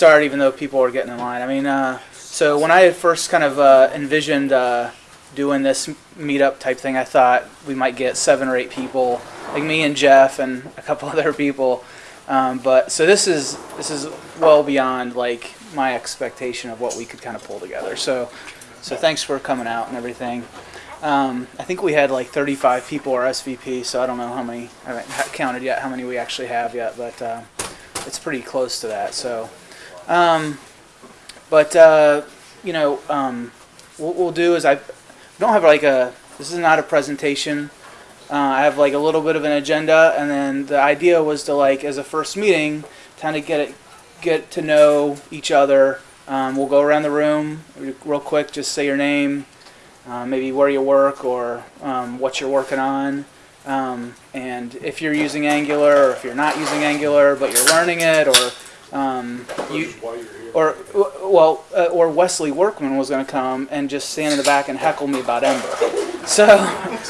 start, even though people are getting in line. I mean, uh, so when I had first kind of uh, envisioned uh, doing this meetup type thing, I thought we might get seven or eight people, like me and Jeff and a couple other people. Um, but so this is this is well beyond like my expectation of what we could kind of pull together. So so thanks for coming out and everything. Um, I think we had like 35 people or so I don't know how many. I haven't counted yet how many we actually have yet, but uh, it's pretty close to that. So, um, but uh, you know, um, what we'll do is I don't have like a. This is not a presentation. Uh, I have like a little bit of an agenda, and then the idea was to like as a first meeting, kind of get it, get to know each other. Um, we'll go around the room real quick. Just say your name, uh, maybe where you work or um, what you're working on. Um, and if you're using Angular or if you're not using Angular but you're learning it or um, you, Why you're here. or well, uh, or Wesley Workman was going to come and just stand in the back and heckle me about Ember. So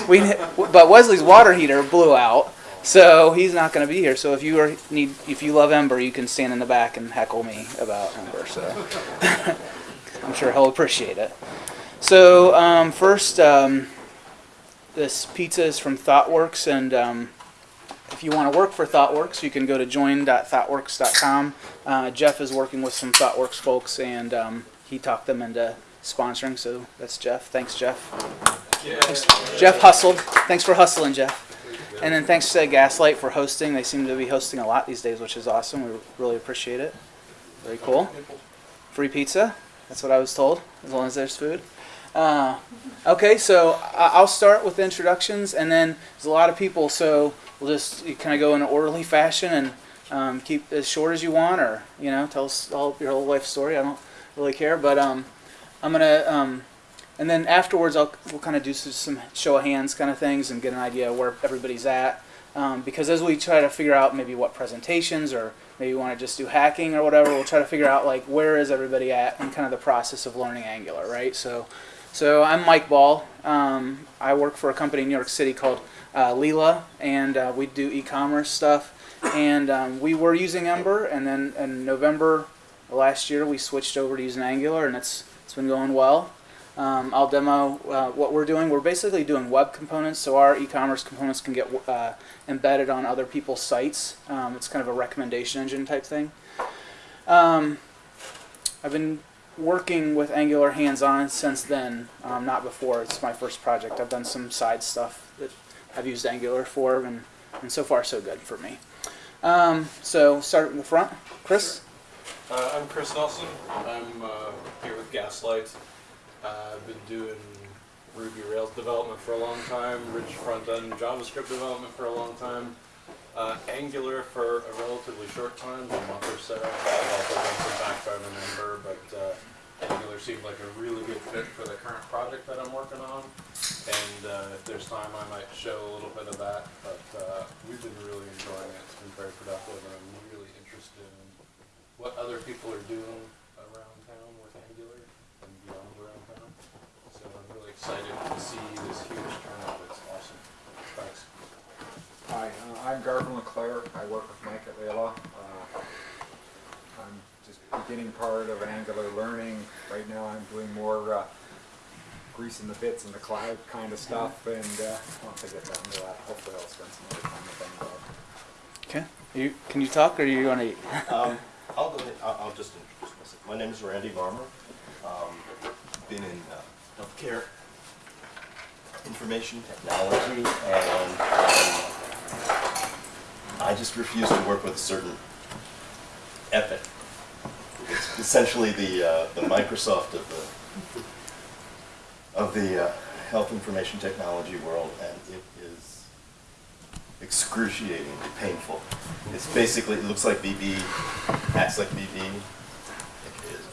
we, but Wesley's water heater blew out, so he's not going to be here. So if you are need, if you love Ember, you can stand in the back and heckle me about Ember. So I'm sure he'll appreciate it. So um, first, um, this pizza is from ThoughtWorks, and um, if you want to work for ThoughtWorks, you can go to join.thoughtworks.com. Uh, Jeff is working with some ThoughtWorks folks, and um, he talked them into sponsoring. So that's Jeff. Thanks, Jeff. Jeff hustled. Thanks for hustling, Jeff. And then thanks to Gaslight for hosting. They seem to be hosting a lot these days, which is awesome. We really appreciate it. Very cool. Free pizza. That's what I was told, as long as there's food. Uh, okay, so I'll start with introductions, and then there's a lot of people, so we'll just kind of go in an orderly fashion and um, keep as short as you want, or you know, tell us all your whole life story. I don't really care, but um, I'm gonna, um, and then afterwards, I'll we'll kind of do some, show of hands kind of things and get an idea where everybody's at. Um, because as we try to figure out maybe what presentations or maybe we want to just do hacking or whatever, we'll try to figure out like where is everybody at in kind of the process of learning Angular, right? So, so I'm Mike Ball. Um, I work for a company in New York City called uh, Leela, and uh, we do e-commerce stuff. And um, we were using Ember, and then in November last year we switched over to using Angular, and it's it's been going well. Um, I'll demo uh, what we're doing. We're basically doing web components, so our e-commerce components can get uh, embedded on other people's sites. Um, it's kind of a recommendation engine type thing. Um, I've been working with Angular hands-on since then, um, not before. It's my first project. I've done some side stuff that I've used Angular for, and, and so far so good for me. Um, so start in the front, Chris. Uh, I'm Chris Nelson. I'm uh, here with Gaslight. Uh, I've been doing Ruby Rails development for a long time, rich front-end JavaScript development for a long time, uh, Angular for a relatively short time, a month or so. I've also done some backbone in Ember, but uh, Angular seemed like a really good fit for the current project that I'm working on. And uh, if there's time, I might show a little bit of that. But uh, we've been really enjoying it. It's been very productive, and I'm really interested in what other people are doing around town with Angular and beyond around town. So I'm really excited to see this huge turnout. It's awesome. Thanks. Hi, uh, I'm Garvin LeClaire. I work with Mike at Layla. I'm just beginning part of Angular learning. Right now I'm doing more uh, greasing the bits in the cloud kind of stuff and uh, once I get down to that, hopefully I'll spend some other time with Angular. Okay. You, can you talk, or are you want to? Um, I'll go ahead, I'll, I'll just introduce myself. My name is Randy Varmer. Um, been in uh, healthcare, information technology, and um, I just refuse to work with a certain Epic. It's essentially the, uh, the Microsoft of the, of the uh, health information technology world, and it is excruciatingly painful. It's basically, it looks like VB, acts like VB. It is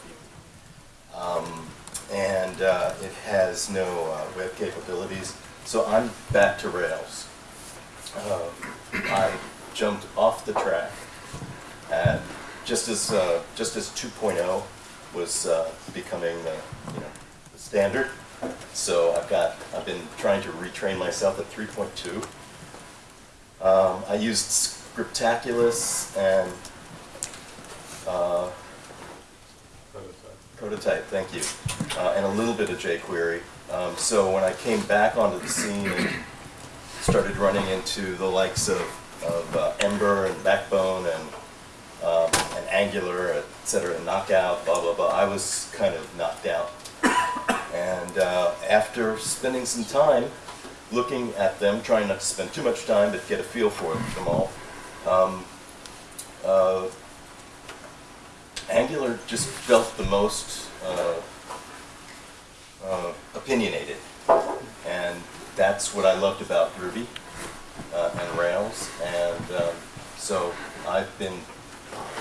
VB. Um, and uh, it has no uh, web capabilities. So I'm back to Rails. Um, I jumped off the track at just as uh, just as 2.0 was uh, becoming the you know the standard. So I've got I've been trying to retrain myself at 3.2. Um, I used Scriptaculous and uh, Prototype, thank you. Uh, and a little bit of jQuery. Um, so when I came back onto the scene and started running into the likes of, of uh, Ember and Backbone and, um, Angular, et cetera, and Knockout, blah, blah, blah, I was kind of knocked out. And uh, after spending some time looking at them, trying not to spend too much time, but get a feel for them all, um, uh, Angular just felt the most uh, uh, opinionated. And that's what I loved about Ruby uh, and Rails. And um, so I've been,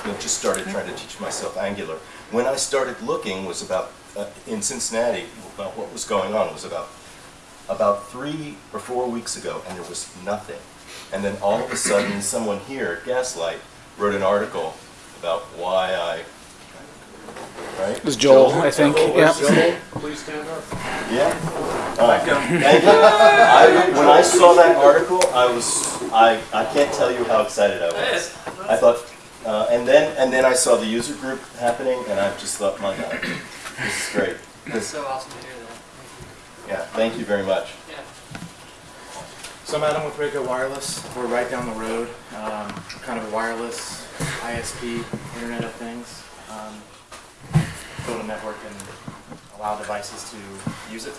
you know, just started trying to teach myself Angular. When I started looking was about, uh, in Cincinnati, about what was going on was about, about three or four weeks ago, and there was nothing. And then all of a sudden, someone here at Gaslight wrote an article about why I, right? It was Joel, I think. Yeah. Please stand up. Yeah. All right. I, when I saw that article, I was I, I can't tell you how excited I was. I thought, uh, and then and then I saw the user group happening, and I just thought, my God, this is great. That's This, so awesome to hear that. yeah, thank you very much. Yeah. So I'm Adam with Raco Wireless. We're right down the road. Um, kind of a wireless ISP, Internet of Things. Um, build a network and allow devices to use it.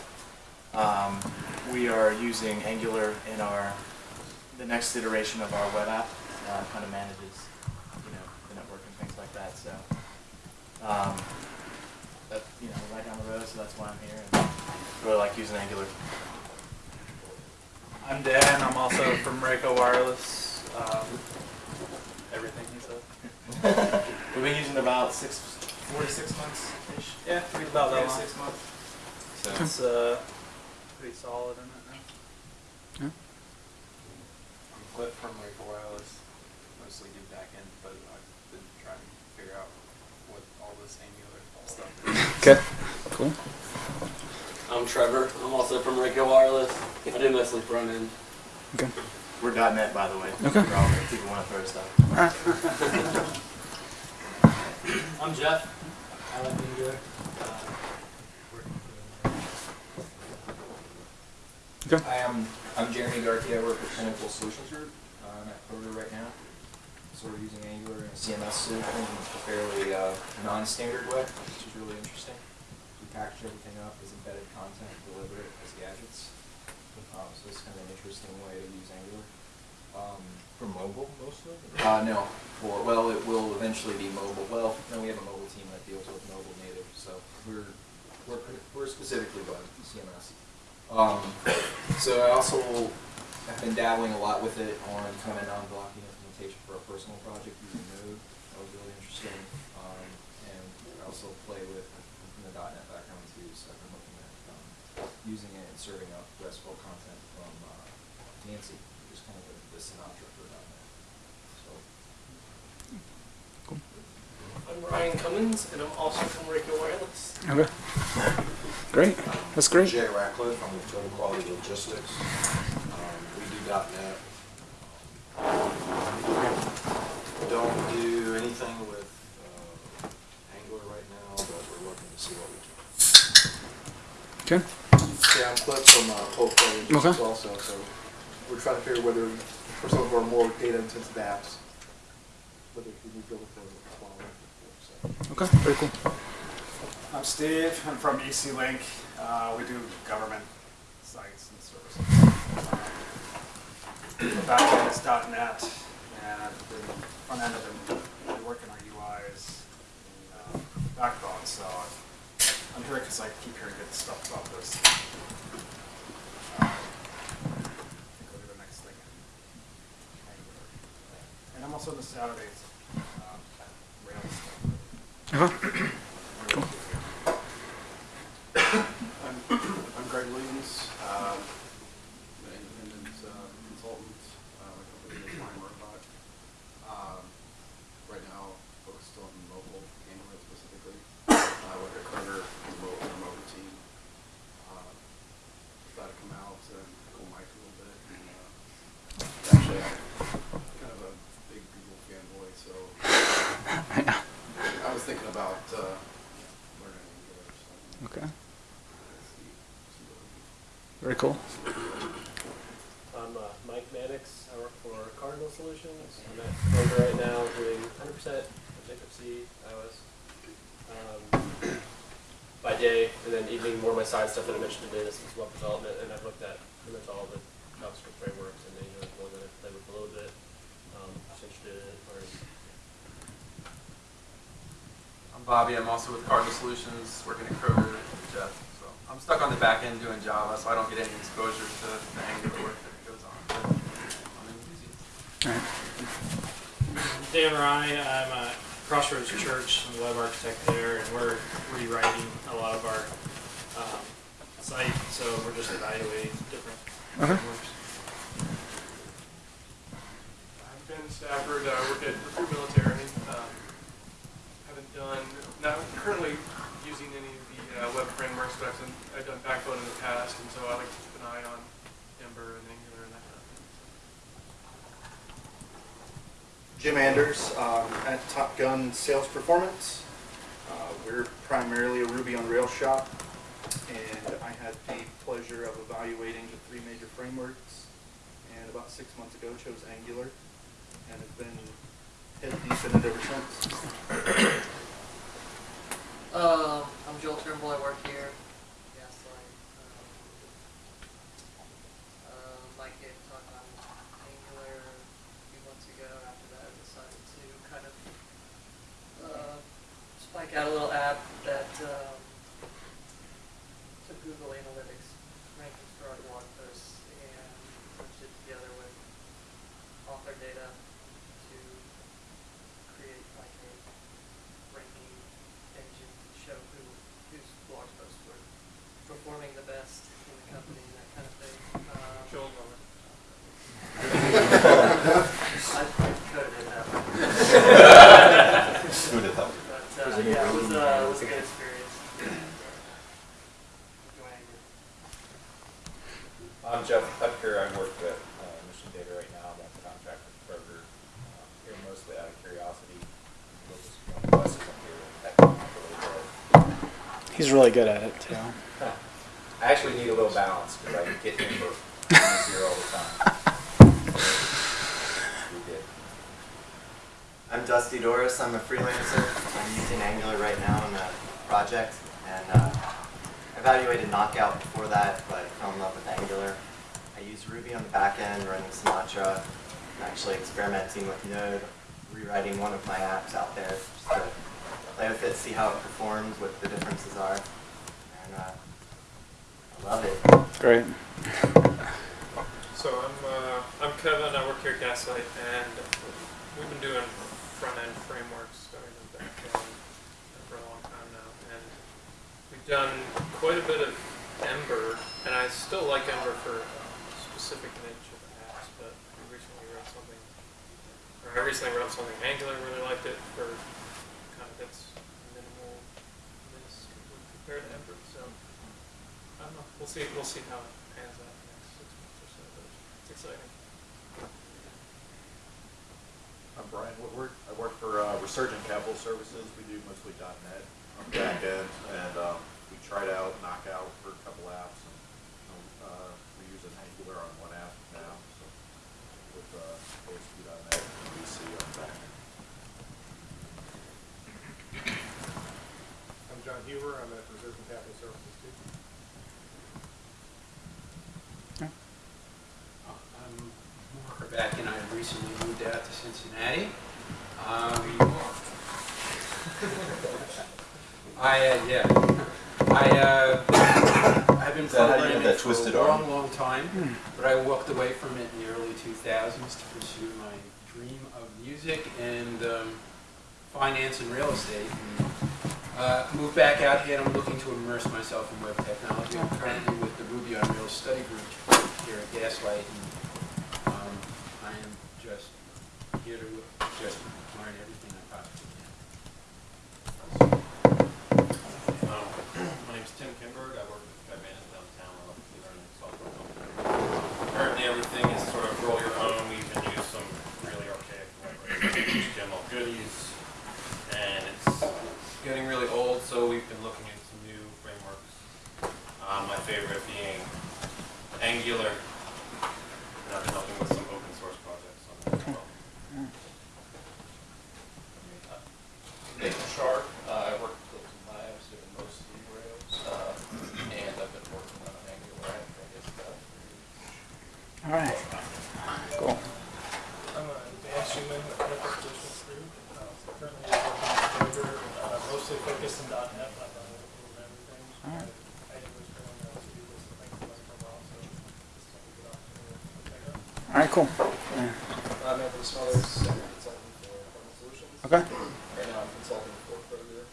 Um, we are using Angular in our the next iteration of our web app. Uh, kind of manages, you know, the network and things like that. So, um, that, you know, we're right down the road, so that's why I'm here. And really like using Angular. I'm Dan. I'm also from Raco Wireless. Um, everything he said. We've been using about six, four to six months ish. Yeah, pretty about Three that to long. six months. So It's uh, pretty solid in it now. Yeah. I'm Cliff from Raco Wireless, mostly do backend, but I've been trying to figure out what all this Angular stuff is. Okay. Cool. I'm Trevor. I'm also from Raco Wireless. I do mostly front end. Okay. we're .NET by the way. Okay. For all the people want to throw stuff. I'm Jeff. I like Angular. Uh, Okay. Hi, I'm, I'm Jeremy Garcia. I work for Pinnacle Solutions Group, uh, I'm at Proto right now. So we're using Angular and CMS in a fairly, uh, non-standard way, which is really interesting. We package everything up as embedded content, and deliver it as gadgets. Um, so it's kind of an interesting way to use Angular. Um, For mobile mostly. uh, no, for, well, it will eventually be mobile, well, no, we have a mobile team that deals with mobile native, so we're, we're, we're specifically going CMS. Um, so I also have been dabbling a lot with it on kind of non-blocking implementation for a personal project using Node. That was really interesting. Um, and I also play with from the .NET background too, so I've been looking at um, using it and serving up RESTful content from uh, Nancy, which is kind of the, the Sinatra for .NET. So Cool. I'm Ryan Cummins, and I'm also from Raco Wireless. Okay. Great. That's great. Jay Ratcliffe, I'm with Total Quality Logistics. Um, we do .NET. Don't do anything with uh, Angular right now, but we're looking to see what we can. Okay. Yeah, I'm Cliff from uh, Cold Play Okay. also, so we're trying to figure whether, for some of our more data-intensive apps, whether we can build it for a small so. Okay. Very cool. I'm Steve. I'm from EC Link. Uh, we do government sites and services. The back end is .NET, and the front end of it, we work in our UIs and uh, Backbone. So I'm here because I keep hearing good stuff about this. Uh, go to the next thing. And I'm also in the Saturdays uh, Rails stuff. Okay. Cool. I'm, I'm Greg Williams, um, an independent uh, consultant, uh, with a company that's Fine Robot. Um, right now, focused on mobile Android specifically. I work at Kroger, remote, remote team. Uh, Thought I'd come out and go Mike a little bit. And, uh, actually, I'm kind of a big Google fanboy, so I was thinking about uh, learning Okay. Very cool. I'm uh, Mike Mannix. I work for Cardinal Solutions. I'm at Kroger right now doing 100% Objective-C iOS um, by day, and then evening more of my side stuff that I mentioned today. This is web development, and I've looked at pretty much all the JavaScript frameworks, and Angular is one that I've played with a little bit. Um, just interested in learning. I'm Bobby. I'm also with Cardinal Solutions, working at Kroger with Jeff. So I'm stuck on the back end doing Java, so I don't get any exposure to the Angular work that goes on. But I'm enthusiastic. Dan Rye, I'm at Crossroads Church, I'm the web architect there, and we're rewriting a lot of our um, site, so we're just evaluating different Okay. frameworks. I'm Ben Stafford, I work at Recruit Military. Um, haven't done, not currently using any of the uh, web frameworks, but I've done, I've done Backbone in the past, and so I like to keep an eye on Ember and Angular and that kind of thing. Jim Anders um, at Top Gun Sales Performance. Uh, we're primarily a Ruby on Rails shop, and I had the pleasure of evaluating the three major frameworks, and about six months ago chose Angular, and have been head deep in it ever since. Um, I'm Joel Turnbull, I work here. Gaslight. Um, uh, Mike gave a talk on Angular a few months ago. After that, I decided to kind of uh, out a little app that um, took Google Analytics rankings for our blog posts and merged it together with author data to create like a ranking engine to show who whose blog posts were performing the best in the company and that kind of thing. Um, Joel Miller. I I coded it out. Who'd have thought? But uh, yeah, it was uh, it was a good experience. I'm Jeff Pepker. I work with uh, Mission Data right now. I'm on contract with Kroger. Um, here mostly out of curiosity. We'll just go on buses up here and tech them up a little bit. He's really good at it too. I actually need a little balance because I get Ember here all the time. We did. I'm Dusty Doris. I'm a freelancer. I'm using Angular right now in a project, and uh, evaluated Knockout before that, but fell in love with Angular. I use Ruby on the back end, running Sinatra. I'm actually experimenting with Node, rewriting one of my apps out there just to play with it, see how it performs, what the differences are, and uh, I love it. Great. So I'm, uh, I'm Kevin, I work here at Gaslight, and we've been doing front-end frameworks starting in back end for a long time now. And we've done quite a bit of Ember, and I still like Ember for a specific niche of apps, but we recently wrote something, or I recently wrote something Angular, really liked it for kind of its minimal, minis to Ember, so I don't know, we'll see, we'll see how it pans out in the next six months or so, but it's exciting. I'm Brian Woodward. I work for uh, Resurgent Capital Services. We do mostly .NET on the back end, and um, we tried out Knockout for a couple apps. And, uh, we use an Angular on one app now, so with uh, ASP.NET MVC on back end. I'm John Huber, I'm at Resurgent Capital Services too. I'm Mark Raback and I recently moved out to Cincinnati. Um, I, uh, yeah, I, uh, I've been Is that how programming that for a long, arm? long time, but I walked away from it in the early 2000s to pursue my dream of music and um, finance and real estate. And, uh, moved back out here and I'm looking to immerse myself in web technology. I'm currently with the Ruby on Rails study group here at Gaslight. And, um, I am just here to just learn everything I possibly can. Um, my name's Tim Kimberg. I work with Guidance downtown. I'm a learning software company. Currently, everything is sort of roll your own. We even use some really archaic libraries, HTML goodies, and it's getting really old. So we've been looking into some new frameworks favorite being Angular. And I've been helping with some open source projects on that as well. Nathan Sharp, uh, I work with Hilton Labs doing mostly Rails, uh, and I've been working on Angular, I guess, about three All right. Cool. I'm a Dan Schuman with Network Solutions Group. Uh, Currently working on Docker, uh, mostly focused in .NET, but of everything. Alright. I did was going on to do this thing for like a while, so this is a good opportunity to pick up. All right, cool. Yeah. I'm Anthony Smothers, senior consultant for Cardinal Solutions. Okay. Right now I'm consulting for Kroger.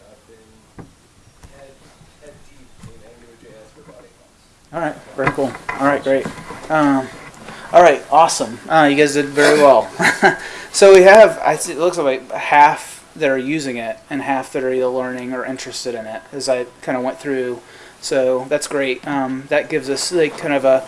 I've been head, head deep in AngularJS for about eight months. All right, very cool. All right, great. Um, all right, awesome. Uh, you guys did very well. so we have, it looks like half that are using it and half that are either learning or interested in it, as I kind of went through. So that's great. Um, that gives us like kind of a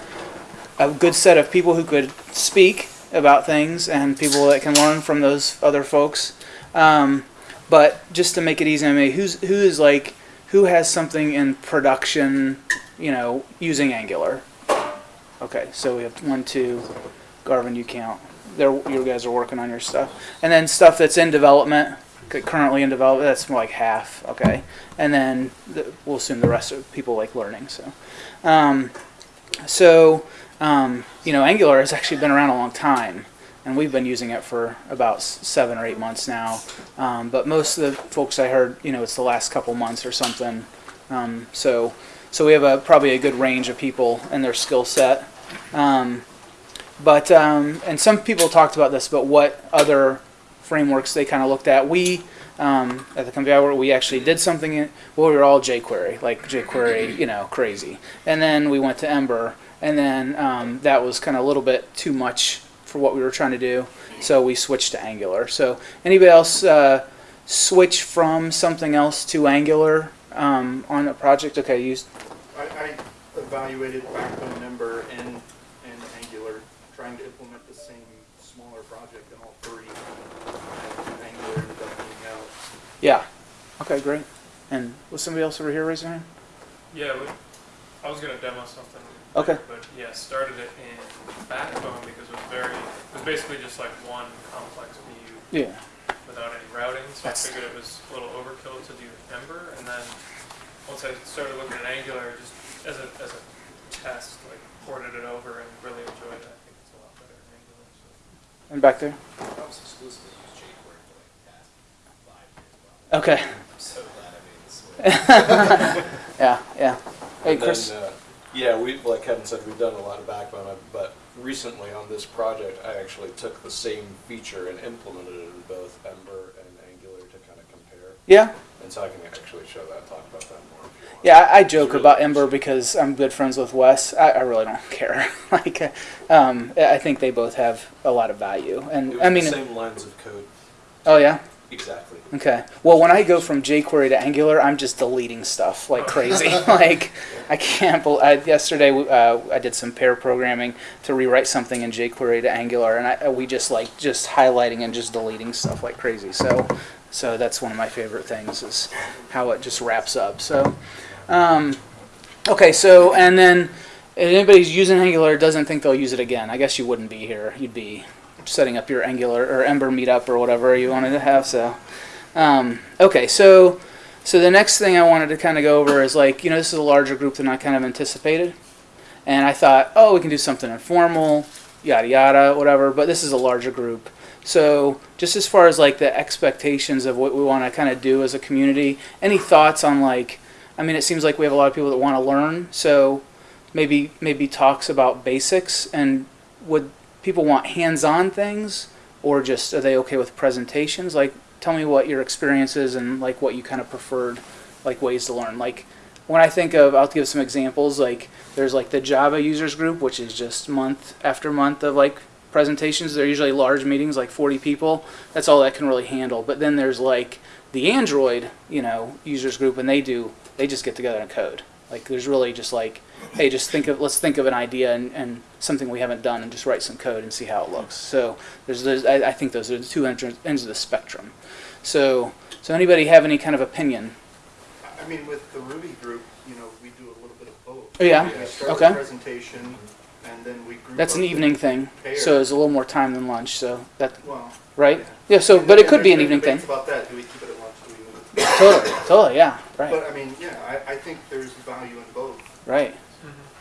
a good set of people who could speak about things and people that can learn from those other folks. Um, but just to make it easy on me, who's who is like who has something in production, you know, using Angular? Okay, so we have one, two. Garvin, you count. There, you guys are working on your stuff, and then stuff that's in development, currently in development. That's like half. Okay, and then the, we'll assume the rest of people like learning. So, um, so um, you know, Angular has actually been around a long time, and we've been using it for about seven or eight months now. Um, but most of the folks I heard, you know, it's the last couple months or something. Um, so, so we have a probably a good range of people and their skill set. Um, but um, and some people talked about this, but what other frameworks they kind of looked at? We um, at the company I work, we actually did something. In, well, we were all jQuery, like jQuery, you know, crazy. And then we went to Ember, and then um, that was kind of a little bit too much for what we were trying to do. So we switched to Angular. So anybody else uh, switch from something else to Angular um, on a project? Okay, you. I, I evaluated Backbone Ember and, and Angular, trying to implement the same smaller project in all three. And Angular ended up being out. Yeah. Okay, great. And was somebody else over here raise their hand? Yeah, we, I was gonna demo something. Okay. later, But yeah, started it in Backbone because it was very, it was basically just like one complex view. Yeah. Without any routing, so That's- I figured it was a little overkill to do Ember, and then once I started looking at Angular, just as a, as a test, like ported it over and really enjoyed it. I think it's a lot better than Angular, so. And back there? I was exclusively use jQuery for like the past five years. probably. Okay. I'm so glad I made the switch. yeah, yeah. Hey, And Chris. Then, uh, yeah, we like Kevin said, we've done a lot of backbone, uh, but recently on this project, I actually took the same feature and implemented it in both Ember and Angular to kind of compare. Yeah. And so I can actually show that, talk about that more. If you want. Yeah, I, I joke about Ember because I'm good friends with Wes. I, I really don't care. like, uh, um, I think they both have a lot of value, and I mean, the same lines of code. oh yeah. Exactly. Okay. Well, when I go from jQuery to Angular, I'm just deleting stuff like crazy. like, I can't. bel I, yesterday, uh, I did some pair programming to rewrite something in jQuery to Angular, and I, we just like just highlighting and just deleting stuff like crazy. So, so that's one of my favorite things is how it just wraps up. So, um, okay. So, and then if anybody's using Angular doesn't think they'll use it again, I guess you wouldn't be here. You'd be setting up your Angular or Ember meetup or whatever you wanted to have. So, um, okay, so so the next thing I wanted to kind of go over is like you know this is a larger group than I kind of anticipated, and I thought oh we can do something informal, yada yada whatever. But this is a larger group, so just as far as like the expectations of what we want to kind of do as a community, any thoughts on like I mean it seems like we have a lot of people that want to learn, so maybe maybe talks about basics and would people want hands-on things or just are they okay with presentations? Like tell me what your experience is and like what you kind of preferred like ways to learn. Like when i think of i'll give some examples like there's like the java users group which is just month after month of like presentations they're usually large meetings like 40 people. That's all that can really handle. But then there's like the android you know users group and they do they just get together and code. Like there's really just like hey just think of let's think of an idea and, and something we haven't done and just write some code and see how it looks. So there's, there's I, I think those are the two ends of the spectrum. So so anybody have any kind of opinion? I mean, with the Ruby group, you know, we do a little bit of Oh, yeah? We start Okay. presentation, and then we group That's an evening thing, pairs. so it's a little more time than lunch, so that, Well, right? Yeah, so, And but it could be an evening thing. about that, do we keep it at lunch, do we move? Totally, totally, yeah, right. But I mean, yeah, I, I think there's value in both. Right.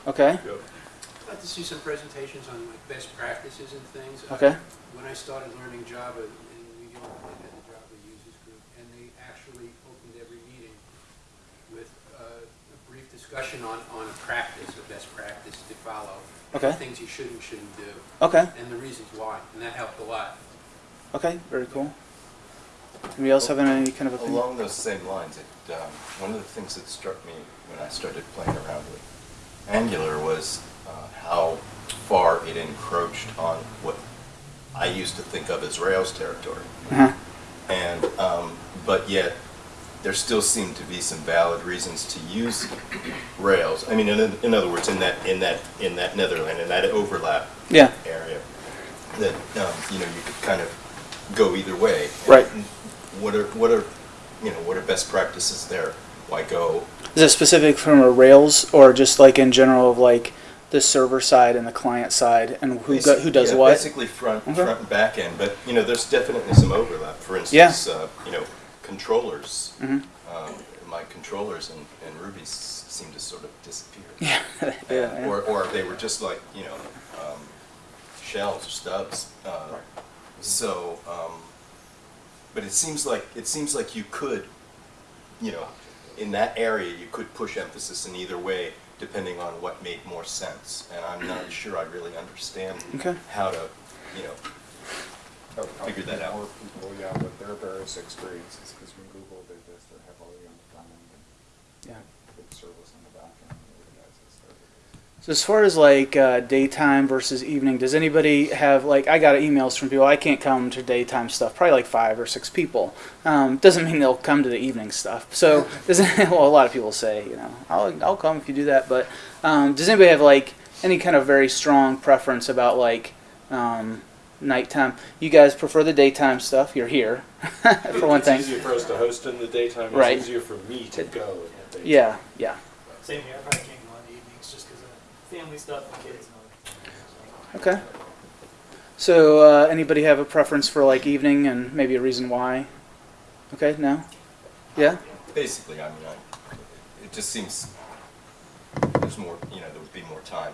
Okay. I'd like to see some presentations on like best practices and things. Uh, Okay. When I started learning Java in New York, they had the Java users group, and they actually opened every meeting with uh, a brief discussion on, on a practice, a best practice to follow. Okay. Things you should and shouldn't do. Okay. And the reasons why, and that helped a lot. Okay, very cool. Anybody else have any kind of opinion? Along those same lines, it, um, one of the things that struck me when I started playing around with Angular was uh, how far it encroached on what I used to think of as Rails territory. Uh-huh. And, um, but yet, there still seem to be some valid reasons to use Rails. I mean, in, in other words, in that, in that, in that Netherland, in that overlap Yeah. area, that, um, you know, you could kind of go either way. Right. And What are, what are, you know, what are best practices there? Why go Is it specific from a Rails or just like in general of like the server side and the client side and who go, who does Yeah, what? Basically front, Okay. front and back end, but, you know, there's definitely some overlap. For instance, uh, you know, controllers, Mhm. um, my controllers in, in Ruby s- seem to sort of disappear. Yeah, And- yeah, yeah. Or, or they were just like, you know, um, shells or stubs. Uh, So, um, but it seems like, it seems like you could, you know, in that area, you could push emphasis in either way, depending on what made more sense. And I'm not sure I really understand Okay. how to, you know, figure that out. More people, yeah, with their various experiences, because when Google did this, they're heavily on the front end. Yeah. Big service on the back end. and the guys that started it. So as far as like uh, daytime versus evening, does anybody have like I got emails from people I can't come to daytime stuff. Probably like five or six people. Um, doesn't mean they'll come to the evening stuff. So doesn't well a lot of people say you know I'll I'll come if you do that. But um, does anybody have like any kind of very strong preference about like um, nighttime? You guys prefer the daytime stuff. You're here for one thing. It's easier for us to host in the daytime. It's Right. easier for me to go in the daytime. Yeah, yeah. Same here, I probably can't go on the evenings just because of family stuff and kids and Okay. So, uh, anybody have a preference for like evening and maybe a reason why? Okay, no? Yeah? Basically, I mean, I, it just seems there's more, you know, there would be more time.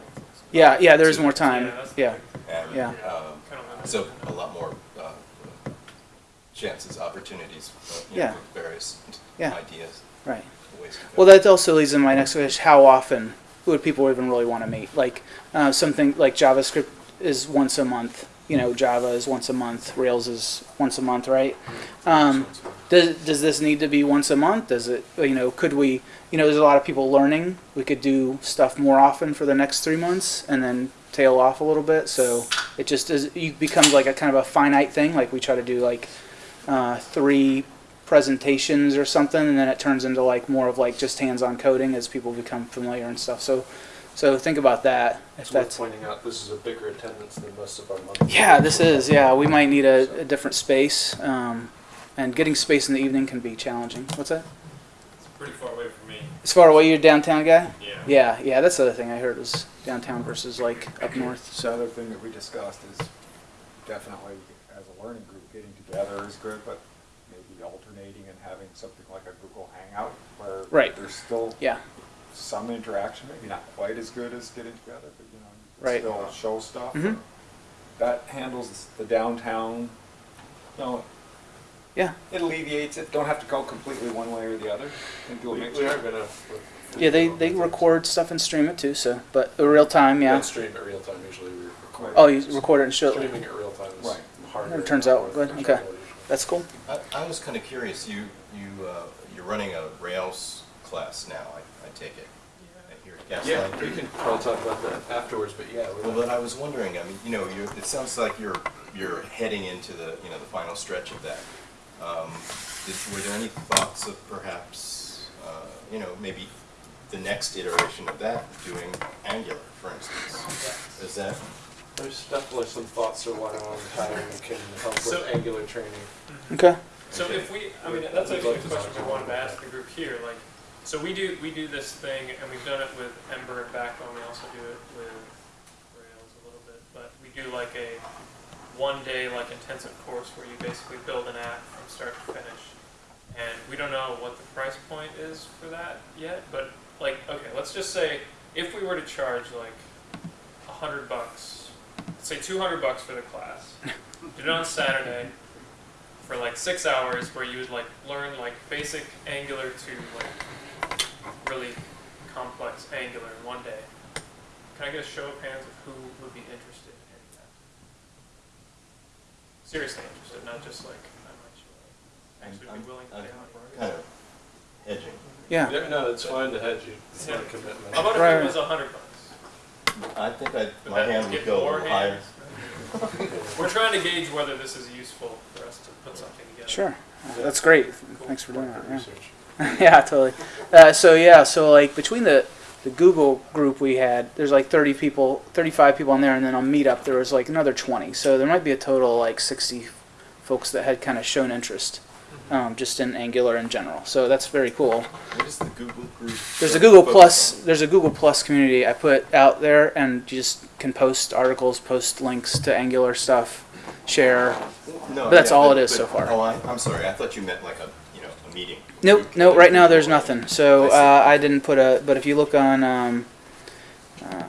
Yeah, yeah, there is more time. Yeah. And, Yeah. um, so a lot more, uh, chances, opportunities, uh, you Yeah. know, with various Yeah. ideas. Right. ways to go. Well, that also leads in my next question: How often would people even really want to meet? Like uh, something like JavaScript is once a month. You know, Java is once a month. Rails is once a month, right? Um, does does this need to be once a month? Does it? You know, could we? You know, there's a lot of people learning. We could do stuff more often for the next three months, and then tail off a little bit. So it just is. It becomes like a kind of a finite thing. Like we try to do like uh, three presentations or something, and then it turns into like more of like just hands-on coding as people become familiar and stuff. So, so think about that. If It's worth that's pointing out this is a bigger attendance than most of our monthly. yeah, this is yeah. We might need a, a different space, um, and getting space in the evening can be challenging. What's that? It's pretty far away from me. As far away, you're downtown guy. Yeah. Yeah, yeah. That's the other thing I heard was downtown versus like up north. The So other thing that we discussed is definitely as a learning group, getting together is good, but maybe alternating and having something like a Google Hangout where Right. there's still Yeah. some interaction, maybe not quite as good as getting together, but you know, you can Right. still show stuff. Mhm. That handles the downtown, you know, yeah, it alleviates it, don't have to go completely one way or the other. and do a We, mixture. we are gonna. Yeah. They they record stuff and stream it too. So, but real time, yeah. don't stream it real time. Usually we record. Oh, you record it and show it. Streaming it real time is Right. harder. It turns out good. Okay, that's cool. I, I was kind of curious, you, you, uh, you're running a Rails class now, I, I take it? Here Yeah, Gaslight? we can probably talk about that afterwards, but yeah. we Well, but I was wondering, I mean, you know, you it sounds like you're, you're heading into the, you know, the final stretch of that. Um, did, were there any thoughts of perhaps, uh, you know, maybe the next iteration of that, doing Angular, for instance? Is that, There's definitely some thoughts around how we can help with Angular training. Okay. So if we, I mean, that's actually a question we wanted to ask the group here, like, So we do we do this thing, and we've done it with Ember and Backbone. We also do it with Rails a little bit, but we do like a one day like intensive course where you basically build an app from start to finish. And we don't know what the price point is for that yet, but like okay, let's just say if we were to charge like a hundred bucks, say two hundred bucks for the class, do it on Saturday for like six hours where you would like learn like basic Angular to like really complex Angular in one day. Can I get a show of hands of who would be interested in that? Seriously interested, not just like I might show up. Actually be willing to pay money. Kind of edging. Yeah. yeah No, it's fine to hedge you. It's not a commitment. How about if Right. it was a hundred bucks? I think I, Would my that hand would go a more little higher. hands? We're trying to gauge whether this is useful for us to put something together. Sure. That's great. Thanks for doing that. Yeah, yeah totally. Uh, so yeah, so like between the the Google group we had, there's like 30 people, 35 people on there, and then on Meetup there was like another 20. So there might be a total of like 60 folks that had kind of shown interest, um, just in Angular in general. So that's very cool. What is the Google group? There's a Google Plus. on? There's a Google Plus community I put out there, and you just can post articles, post links to Angular stuff, share. No, but that's yeah, all but- it is but- so far. Oh, I, I'm sorry. I thought you meant like a, you know, a meeting. Nope, nope. Right now there's nothing. So I uh, I didn't put a. But if you look on, um, uh,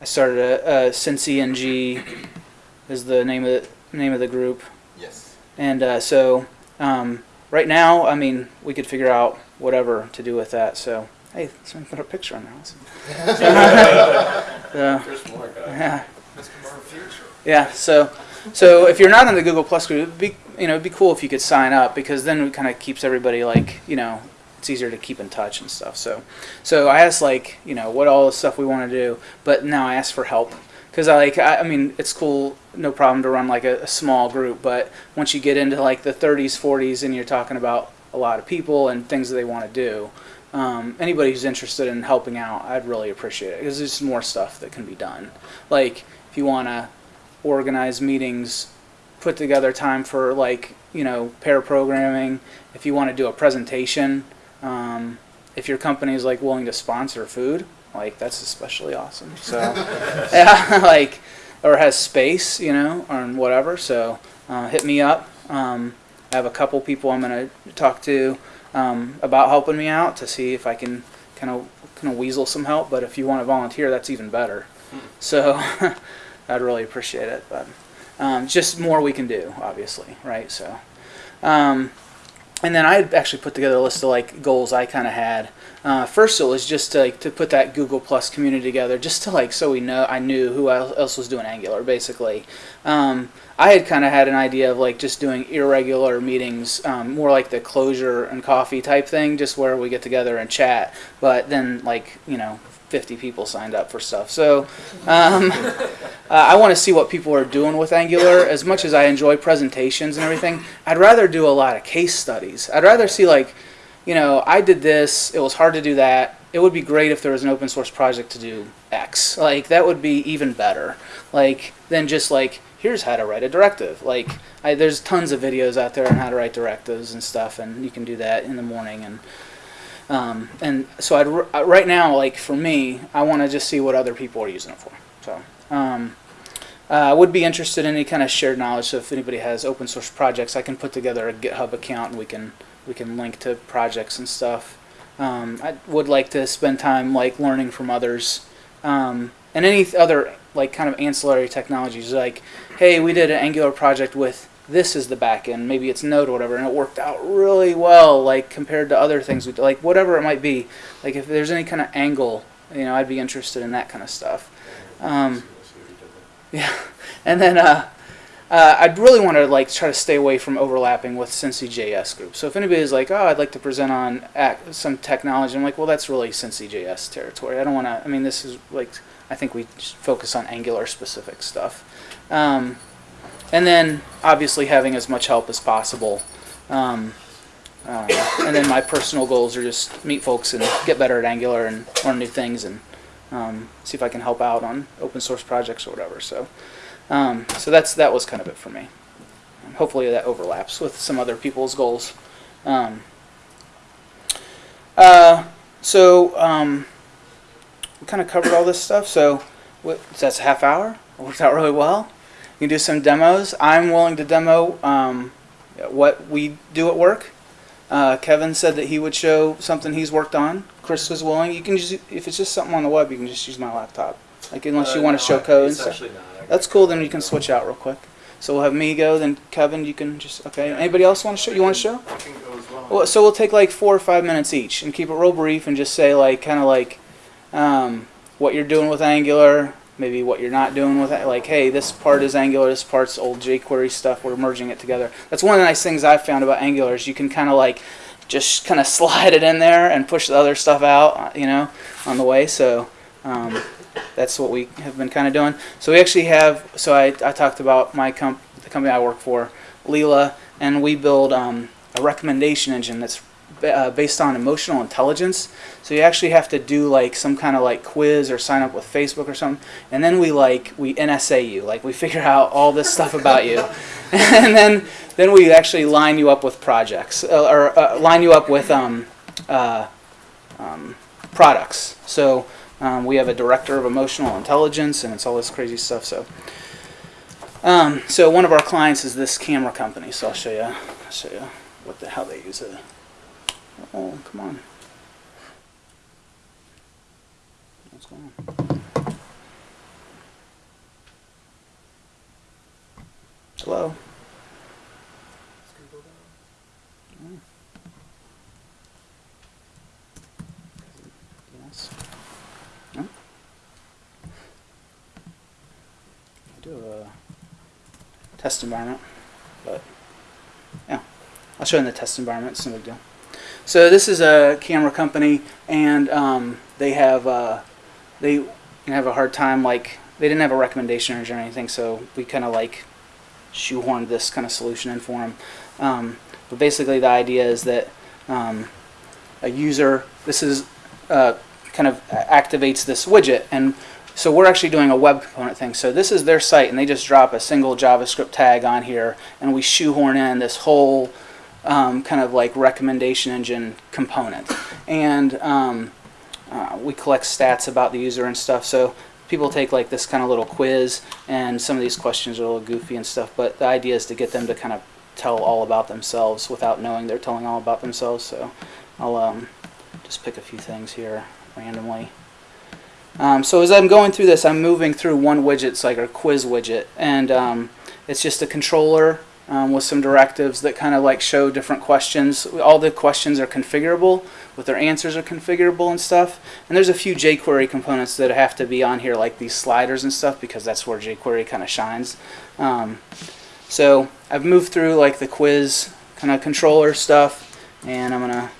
I started a, a NG is the name of the name of the group. And uh, so um, right now, I mean, we could figure out whatever to do with that. So hey, someone put a picture on there. Awesome. so, There's more guys. yeah. Mr. More Future. Yeah, so so if you're not in the Google Plus group, it'd be you know it'd be cool if you could sign up because then it kind of keeps everybody like you know it's easier to keep in touch and stuff. So so I asked like you know what all the stuff we want to do, but now I asked for help because I like I, I mean it's cool no problem to run like a, a small group, but once you get into like the 30s 40s and you're talking about a lot of people and things that they want to do. Um, anybody who's interested in helping out, I'd really appreciate it because there's more stuff that can be done. Like if you want to organize meetings, put together time for like you know pair programming. If you want to do a presentation, um, if your company is like willing to sponsor food, like that's especially awesome. So yeah, like or has space, you know, or whatever. So uh, hit me up. Um, I have a couple people I'm gonna talk to um, about helping me out to see if I can kind of kind of weasel some help. But if you want to volunteer, that's even better. So I'd really appreciate it. But um, just more we can do, obviously, right? So, um, and then I actually put together a list of like goals I kind of had. Uh, first, it was just to, like to put that Google Plus community together, just to like so we know I knew who else was doing Angular, basically. Um, I had kind of had an idea of like just doing irregular meetings, um, more like the closure and coffee type thing, just where we get together and chat. But then, like you know, 50 people signed up for stuff. So um, uh, I want to see what people are doing with Angular. As much as I enjoy presentations and everything, I'd rather do a lot of case studies. I'd rather see like, you know, I did this. It was hard to do that. It would be great if there was an open source project to do X. Like that would be even better. Like than just like here's how to write a directive. Like I, there's tons of videos out there on how to write directives and stuff, and you can do that in the morning and. Um, and so I'd, uh, right now, like for me, I want to just see what other people are using it for. So um, uh, I would be interested in any kind of shared knowledge. So if anybody has open source projects, I can put together a GitHub account and we can we can link to projects and stuff. Um, I would like to spend time like learning from others um, and any other like kind of ancillary technologies. Like, hey, we did an Angular project with this is the backend, maybe it's Node or whatever, and it worked out really well, like compared to other things we like whatever it might be. Like if there's any kind of angle, you know, I'd be interested in that kind of stuff. Um, yeah, and then uh, uh, I'd really want to like try to stay away from overlapping with Cincy.js group. So if anybody's like, oh, I'd like to present on some technology, I'm like, well, that's really Cincy.js territory. I don't want to. I mean, this is like, I think we focus on Angular specific stuff. Um, and then obviously having as much help as possible. Um, uh, and then my personal goals are just meet folks and get better at Angular and learn new things and um, see if I can help out on open source projects or whatever. So, um, so that's that was kind of it for me. Hopefully that overlaps with some other people's goals. Um, Uh, so um, we kind of covered all this stuff. So what, that's a half hour. It worked out really well. You can do some demos. I'm willing to demo um, what we do at work. Uh, Kevin said that he would show something he's worked on. Chris was willing. You can just if it's just something on the web, you can just use my laptop. Like unless you Uh, want no, to show code and it's stuff. actually not. That's cool. Then you can switch out real quick. So we'll have me go. Then Kevin, you can just okay. Anybody else want to show? You want to show? I can go as well. Well, so we'll take like four or five minutes each and keep it real brief and just say like kind of like um, what you're doing with Angular, maybe what you're not doing with it. Like, hey, this part is Angular, this part's old jQuery stuff. We're merging it together. That's one of the nice things I've found about Angular is you can kind of like just kind of slide it in there and push the other stuff out, you know, on the way. So um, that's what we have been kind of doing. So we actually have. So I, I talked about my comp, the company I work for, Leela, and we build um, a recommendation engine that's uh, based on emotional intelligence. So you actually have to do like some kind of like quiz or sign up with Facebook or something, and then we like we NSA you, like we figure out all this stuff about you, and then then we actually line you up with projects uh, or uh, line you up with um, uh, um, products. So um, we have a director of emotional intelligence, and it's all this crazy stuff. So. Um, so one of our clients is this camera company. So I'll show you. I'll show you what the how they use it. Oh, come on. What's going on? Hello. Oh. Yes. No? I do a test environment, but yeah, I'll show in the test environment. It's no big deal. So this is a camera company, and um, they have uh, they have a hard time like they didn't have a recommendation or anything, so we kind of like shoehorned this kind of solution in for them. Um, but basically, the idea is that um, a user this is uh, kind of activates this widget and so we're actually doing a web component thing. So this is their site, and they just drop a single JavaScript tag on here, and we shoehorn in this whole um, kind of like recommendation engine component. And um, uh, we collect stats about the user and stuff. So people take like this kind of little quiz, and some of these questions are a little goofy and stuff. But the idea is to get them to kind of tell all about themselves without knowing they're telling all about themselves. So I'll um, just pick a few things here randomly. Um, so as I'm going through this, I'm moving through one widget, it's like a quiz widget, and um, it's just a controller um, with some directives that kind of like show different questions. All the questions are configurable, with their answers are configurable and stuff. And there's a few jQuery components that have to be on here, like these sliders and stuff, because that's where jQuery kind of shines. Um, so I've moved through like the quiz kind of controller stuff, and I'm gonna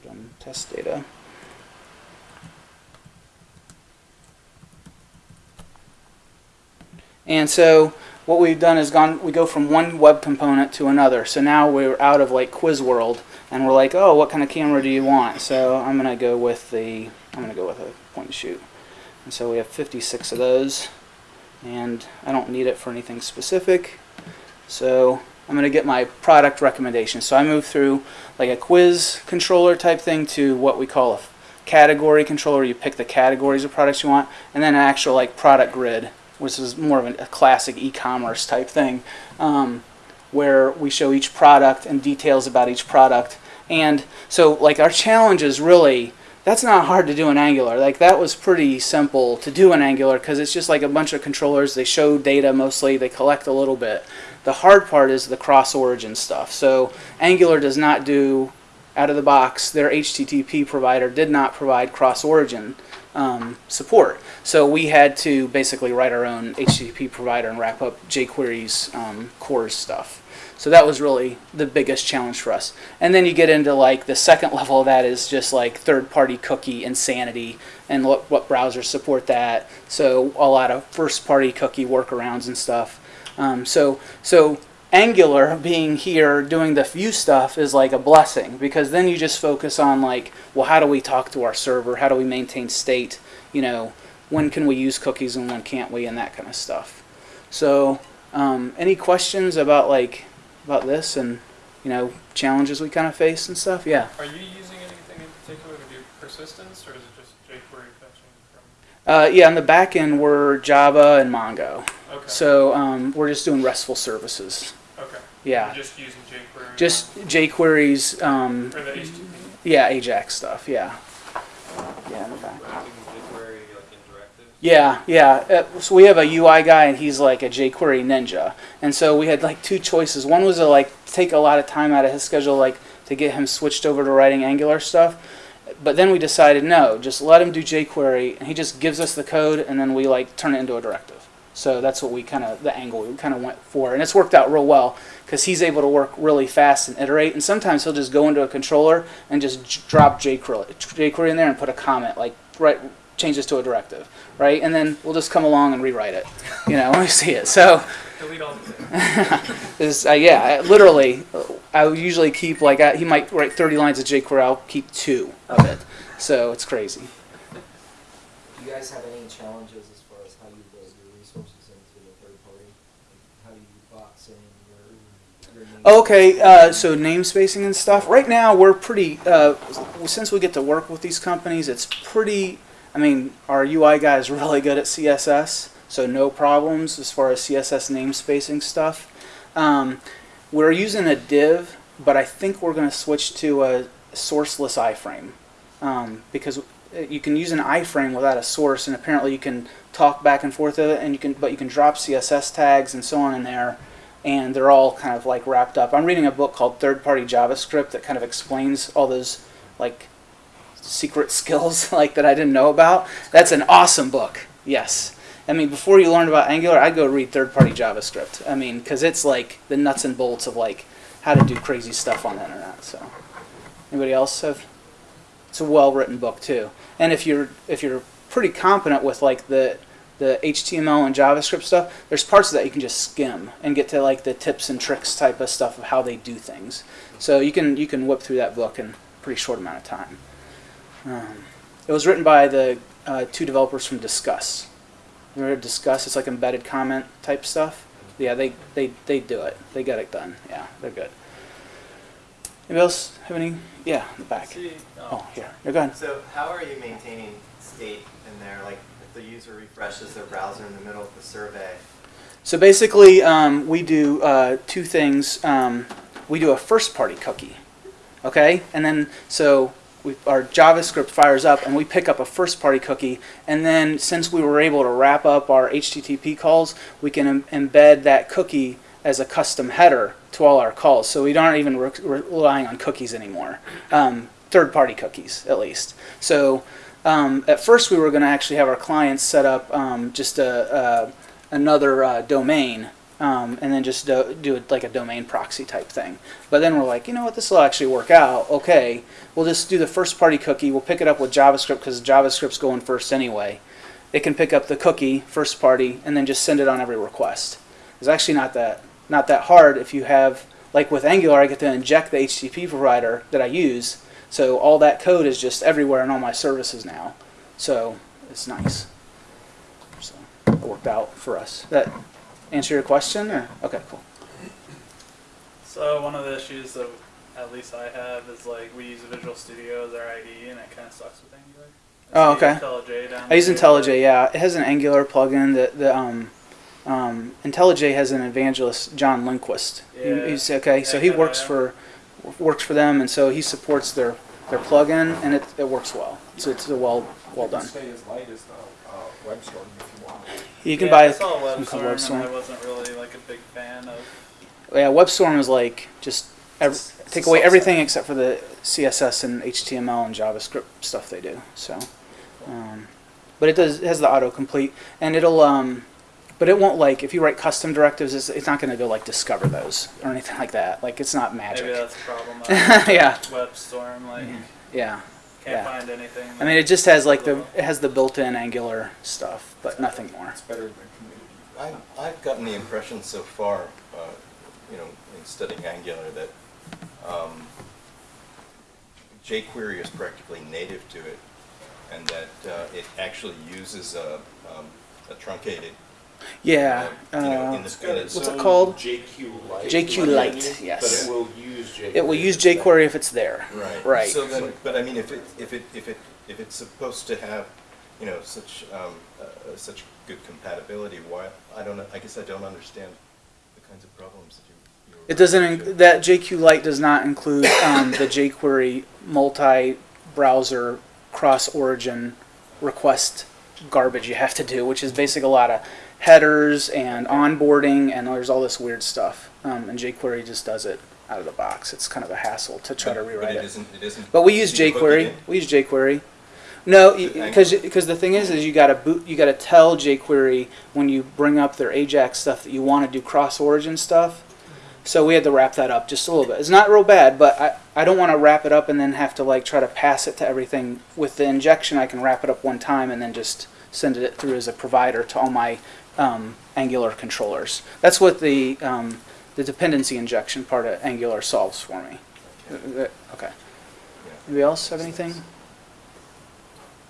put on test data. And so what we've done is gone we go from one web component to another. So now we're out of like quiz world and we're like, "Oh, what kind of camera do you want?" So I'm going to go with the I'm going to go with a point and shoot. And so we have 56 of those and I don't need it for anything specific. So I'm going to get my product recommendation. So I move through like a quiz controller type thing to what we call a category controller. You pick the categories of products you want, and then an actual like product grid, which is more of a, classic e-commerce type thing, um, where we show each product and details about each product. And so like our challenge is really that's not hard to do in Angular. Like that was pretty simple to do in Angular because it's just like a bunch of controllers. They show data mostly. They collect a little bit. The hard part is the cross-origin stuff. So Angular does not do out of the box. Their HTTP provider did not provide cross-origin um, support. So we had to basically write our own HTTP provider and wrap up jQuery's um, core stuff. So that was really the biggest challenge for us. And then you get into like the second level of that is just like third-party cookie insanity and what, what browsers support that. So a lot of first-party cookie workarounds and stuff. Um, so so Angular being here doing the view stuff is like a blessing because then you just focus on like, well, how do we talk to our server? How do we maintain state? You know, when can we use cookies and when can't we, and that kind of stuff. So, um, any questions about like about this and you know, challenges we kind of face and stuff. Yeah. Are you using anything in particular to do persistence, or is it just jQuery fetching from? Uh, yeah, on the back end, we're Java and Mongo. Okay. So um, we're just doing RESTful services. Okay. Yeah. You're just using jQuery. Just jQuery's, um, Or the HTTP. yeah, Ajax stuff. Yeah. Yeah, in the back. jQuery like? Yeah, yeah. Uh, so we have a UI guy, and he's like a jQuery ninja. And so we had like two choices. One was to like take a lot of time out of his schedule, like to get him switched over to writing Angular stuff. But then we decided no, just let him do jQuery, and he just gives us the code, and then we like turn it into a directive. So that's what we kind of the angle we kind of went for, and it's worked out real well because he's able to work really fast and iterate. And sometimes he'll just go into a controller and just drop jQuery, jQuery in there and put a comment like right change this to a directive, right? And then we'll just come along and rewrite it, you know, when we see it. So. Delete all is uh, yeah, I- literally, uh, I usually keep like I, he might write 30 lines of jQuery, I'll keep two of it. So it's crazy. Do you guys have any challenges as far as how you load your resources into the third party? Like, How do you box in your, your name? Okay, uh, so namespacing and stuff. Right now, we're pretty. Uh, since we get to work with these companies, it's pretty. I mean, our UI guy is really good at CSS, so no problems as far as CSS namespacing stuff. Um, we're using a div, but I think we're going to switch to a sourceless iframe um, because you can use an iframe without a source, and apparently you can talk back and forth of it, and you can, but you can drop CSS tags and so on in there and they're all kind of like wrapped up. I'm reading a book called Third Party JavaScript that kind of explains all those like secret skills like that I didn't know about. That's an awesome book. Yes. I mean, before you learned about Angular, I'd go read Third Party JavaScript. I mean, because it's like the nuts and bolts of like how to do crazy stuff on the internet. So, anybody else have? It's a well-written book too. And if you're if you're pretty competent with like the the HTML and JavaScript stuff, there's parts of that you can just skim and get to like the tips and tricks type of stuff of how they do things. So you can you can whip through that book in a pretty short amount of time. Um, it was written by the uh, two developers from Disqus. You ever Disqus? It's like embedded comment type stuff. Yeah, they, they, they do it. They get it done. Yeah, they're good. Anybody else have any? Yeah, in the back. See, Oh, here. You're good. So how are you maintaining state in there? Like the user refreshes their browser in the middle of the survey, So basically, um, we do uh, two things. Um, we do a first party cookie, okay? And then, so we, our JavaScript fires up and we pick up a first party cookie. And then, since we were able to wrap up our HTTP calls, we can em- embed that cookie as a custom header to all our calls. So we aren't even re- relying on cookies anymore, um, third party cookies at least. So um, at first, we were going to actually have our clients set up um, just a, another uh, domain um, and then just do, do it like a domain proxy type thing. But then we're like, you know what, this will actually work out. Okay, we'll just do the first party cookie. We'll pick it up with JavaScript because JavaScript's going first anyway. It can pick up the cookie first party and then just send it on every request. It's actually not that not that hard if you have like with Angular, I get to inject the HTTP provider that I use. So all that code is just everywhere in all my services now. So it's nice. So it worked out for us. That answer your question? Or? Okay, cool. So one of the issues that at least I have is like we use Visual Studio as our IDE and it kind of sucks with Angular. Oh, okay. IntelliJ I use. IntelliJ. Yeah, it has an Angular plugin. that the um, um, IntelliJ has an evangelist, John Lindquist. He- Yeah. he's okay. So he works for works for them, and so he supports their their plugin, and it, it works well. So it's a well well done. Stay as light as the uh, WebStorm if you want. You can yeah, buy I saw some called WebStorm and I wasn't really like a big fan of. Yeah, WebStorm is like just ev- take away subset. everything except for the CSS and HTML and JavaScript stuff they do. So, um, but it does it has the autocomplete and it'll um, but it won't like if you write custom directives, it's, it's not going to go like discover those or anything like that. Like it's not magic. Maybe that's a problem. Yeah. WebStorm like Yeah. can't yeah. find anything. I mean, it just has like the it has the built-in Angular stuff, but nothing more. It's better than community. I, I've gotten the impression so far, uh, you know, in studying Angular that um, jQuery is practically native to it, and that uh, it actually uses a, um, a truncated Yeah, you know, uh, in the, in what's its it called? jqLite. JQ Lite, yes. But it will use jQuery. It will use jQuery if it's there. Right. Right. So then, but I mean, if it, if it, if it, if it's supposed to have, you know, such, um, uh, such good compatibility, why, I don't I guess I don't understand the kinds of problems that you. you It doesn't, referring that jqLite does not include um, the jQuery multi-browser cross-origin request garbage you have to do, which is basically a lot of headers and onboarding, and there's all this weird stuff. Um, and jQuery just does it out of the box. It's kind of a hassle to try But- to but rewrite it it. isn't- it isn't But we use easy to hook it jQuery. We use jQuery. No, because because the thing is, is you got to boot. You got to tell jQuery when you bring up their AJAX stuff that you want to do cross-origin stuff. So we had to wrap that up just a little bit. It's not real bad, but I, I don't want to wrap it up and then have to like try to pass it to everything. With the injection, I can wrap it up one time and then just send it through as a provider to all my um, Angular controllers. That's what the um, the dependency injection part of Angular solves for me. Uh, uh, Okay. Anybody else have anything?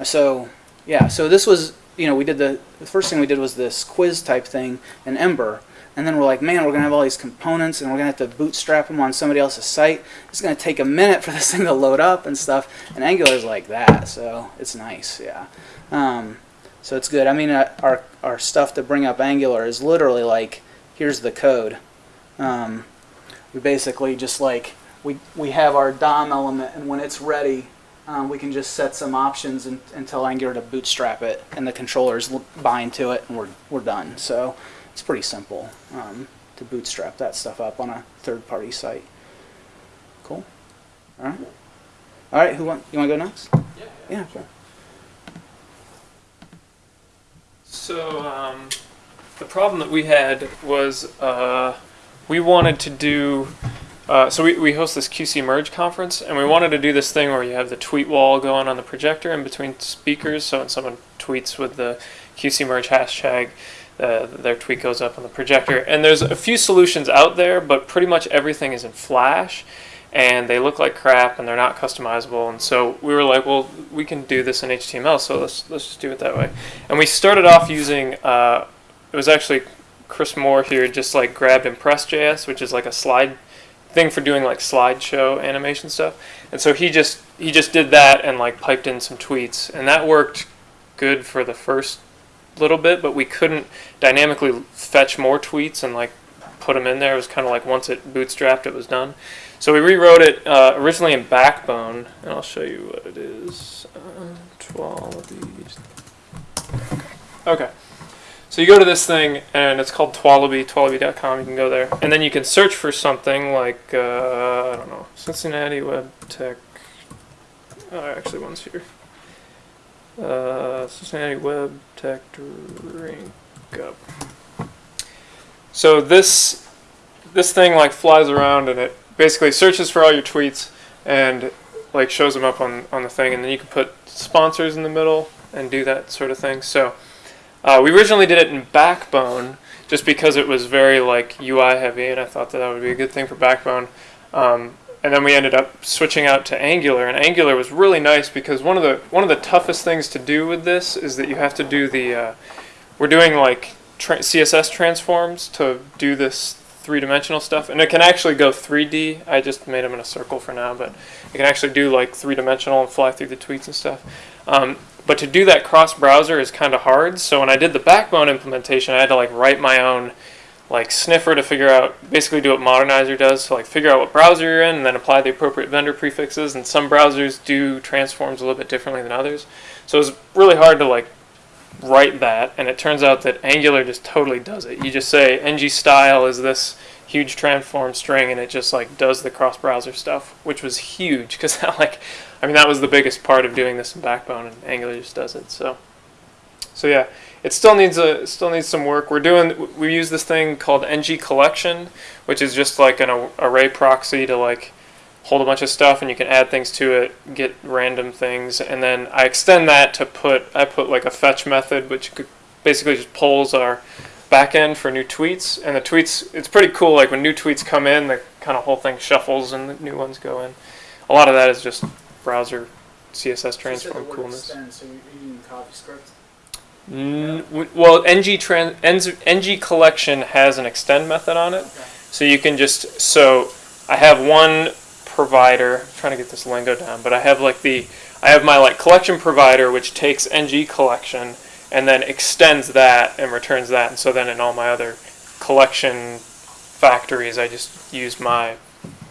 So, yeah, so this was, you know, we did the, the first thing we did was this quiz type thing in Ember. And then we're like, man, we're going to have all these components and we're going to have to bootstrap them on somebody else's site. It's going to take a minute for this thing to load up and stuff. And Angular's like that, so it's nice, yeah. Um, so it's good. I mean, uh, our, our stuff to bring up Angular is literally like, here's the code. Um, we basically just like, we, we have our DOM element, and when it's ready, um, we can just set some options and, and tell Angular to bootstrap it, and the controllers bind to it, and we're, we're done. So it's pretty simple um, to bootstrap that stuff up on a third-party site. Cool. All right. All right. Who want? You want to go next? Yeah. Yeah. Sure. So um, the problem that we had was uh, we wanted to do. Uh, so we, we host this QC Merge conference, and we wanted to do this thing where you have the tweet wall going on the projector in between speakers. So when someone tweets with the QC Merge hashtag, uh, their tweet goes up on the projector. And there's a few solutions out there, but pretty much everything is in Flash, and they look like crap, and they're not customizable. And so we were like, well, we can do this in HTML, so let's let's just do it that way. And we started off using. Uh, it was actually Chris Moore here just like grabbed Impress.js, which is like a slide thing for doing like slideshow animation stuff. And so he just he just did that and like piped in some tweets, and that worked good for the first little bit, but we couldn't dynamically fetch more tweets and like put them in there. It was kind of like once it bootstrapped, it was done. So we rewrote it uh, originally in Backbone, and I'll show you what it is. Uh, Twalaby. Okay. So you go to this thing, and it's called Twalaby, twalaby.com. You can go there. And then you can search for something like, uh, I don't know, Cincinnati Web Tech. Oh, actually, one's here. Uh, Cincinnati Web Tech Drink Up. So this this thing like flies around and it basically searches for all your tweets and like shows them up on, on the thing and then you can put sponsors in the middle and do that sort of thing. So uh, we originally did it in Backbone just because it was very like UI heavy and I thought that that would be a good thing for Backbone. Um, and then we ended up switching out to Angular and Angular was really nice because one of the one of the toughest things to do with this is that you have to do the uh, we're doing like tra- CSS transforms to do this three-dimensional stuff. And it can actually go 3D I just made them in a circle for now but it can actually do like three-dimensional and fly through the tweets and stuff. Um, but to do that cross-browser is kind of hard. So when I did the backbone implementation I had to like write my own like sniffer to figure out basically do what Modernizr does. So like figure out what browser you're in and then apply the appropriate vendor prefixes. And some browsers do transforms a little bit differently than others. So it's really hard to like write that, and it turns out that Angular just totally does it. You just say ng style is this huge transform string, and it just like does the cross browser stuff, which was huge because that like, I mean that was the biggest part of doing this in Backbone, and Angular just does it. So, so yeah, it still needs a still needs some work. We're doing we use this thing called ng collection, which is just like an array proxy to like hold a bunch of stuff and you can add things to it, get random things, and then I extend that to put I put like a fetch method which could basically just pulls our backend for new tweets and the tweets it's pretty cool like when new tweets come in the kind of whole thing shuffles and the new ones go in. A lot of that is just browser CSS transform coolness. so using CoffeeScript? N- mm, w- well, ng trans ng collection has an extend method on it, so you can just so I have one provider. I'm trying to get this lingo down, but I have like the I have my like collection provider which takes ng collection and then extends that and returns that, and so then in all my other collection factories, I just use my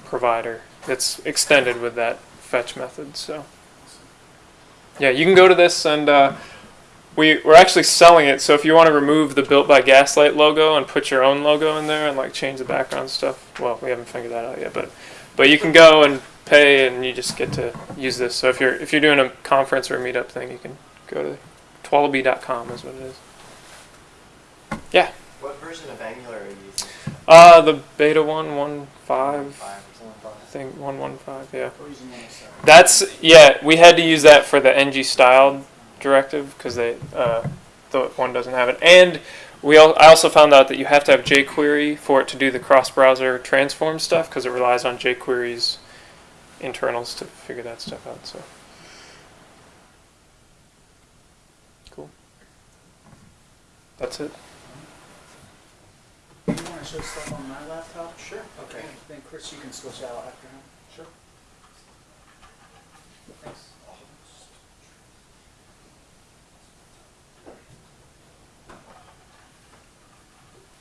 provider that's extended with that fetch method. So yeah, you can go to this and. Uh, we, we're actually selling it, so if you want to remove the Built by Gaslight logo and put your own logo in there and like change the background stuff, well, we haven't figured that out yet, but but you can go and pay and you just get to use this. So if you're if you're doing a conference or a meetup thing, you can go to twalaby.com is what it is. Yeah. What version of Angular are you using? Uh, the beta one one five. I think one one five. Yeah. That's yeah. We had to use that for the ng style directive because they uh, the one doesn't have it, and we al- I also found out that you have to have jQuery for it to do the cross-browser transform stuff because it relies on jQuery's internals to figure that stuff out. So cool. That's it. You want to show stuff on my laptop? Sure. Okay. Then Chris, you can switch out after him. Sure. Thanks.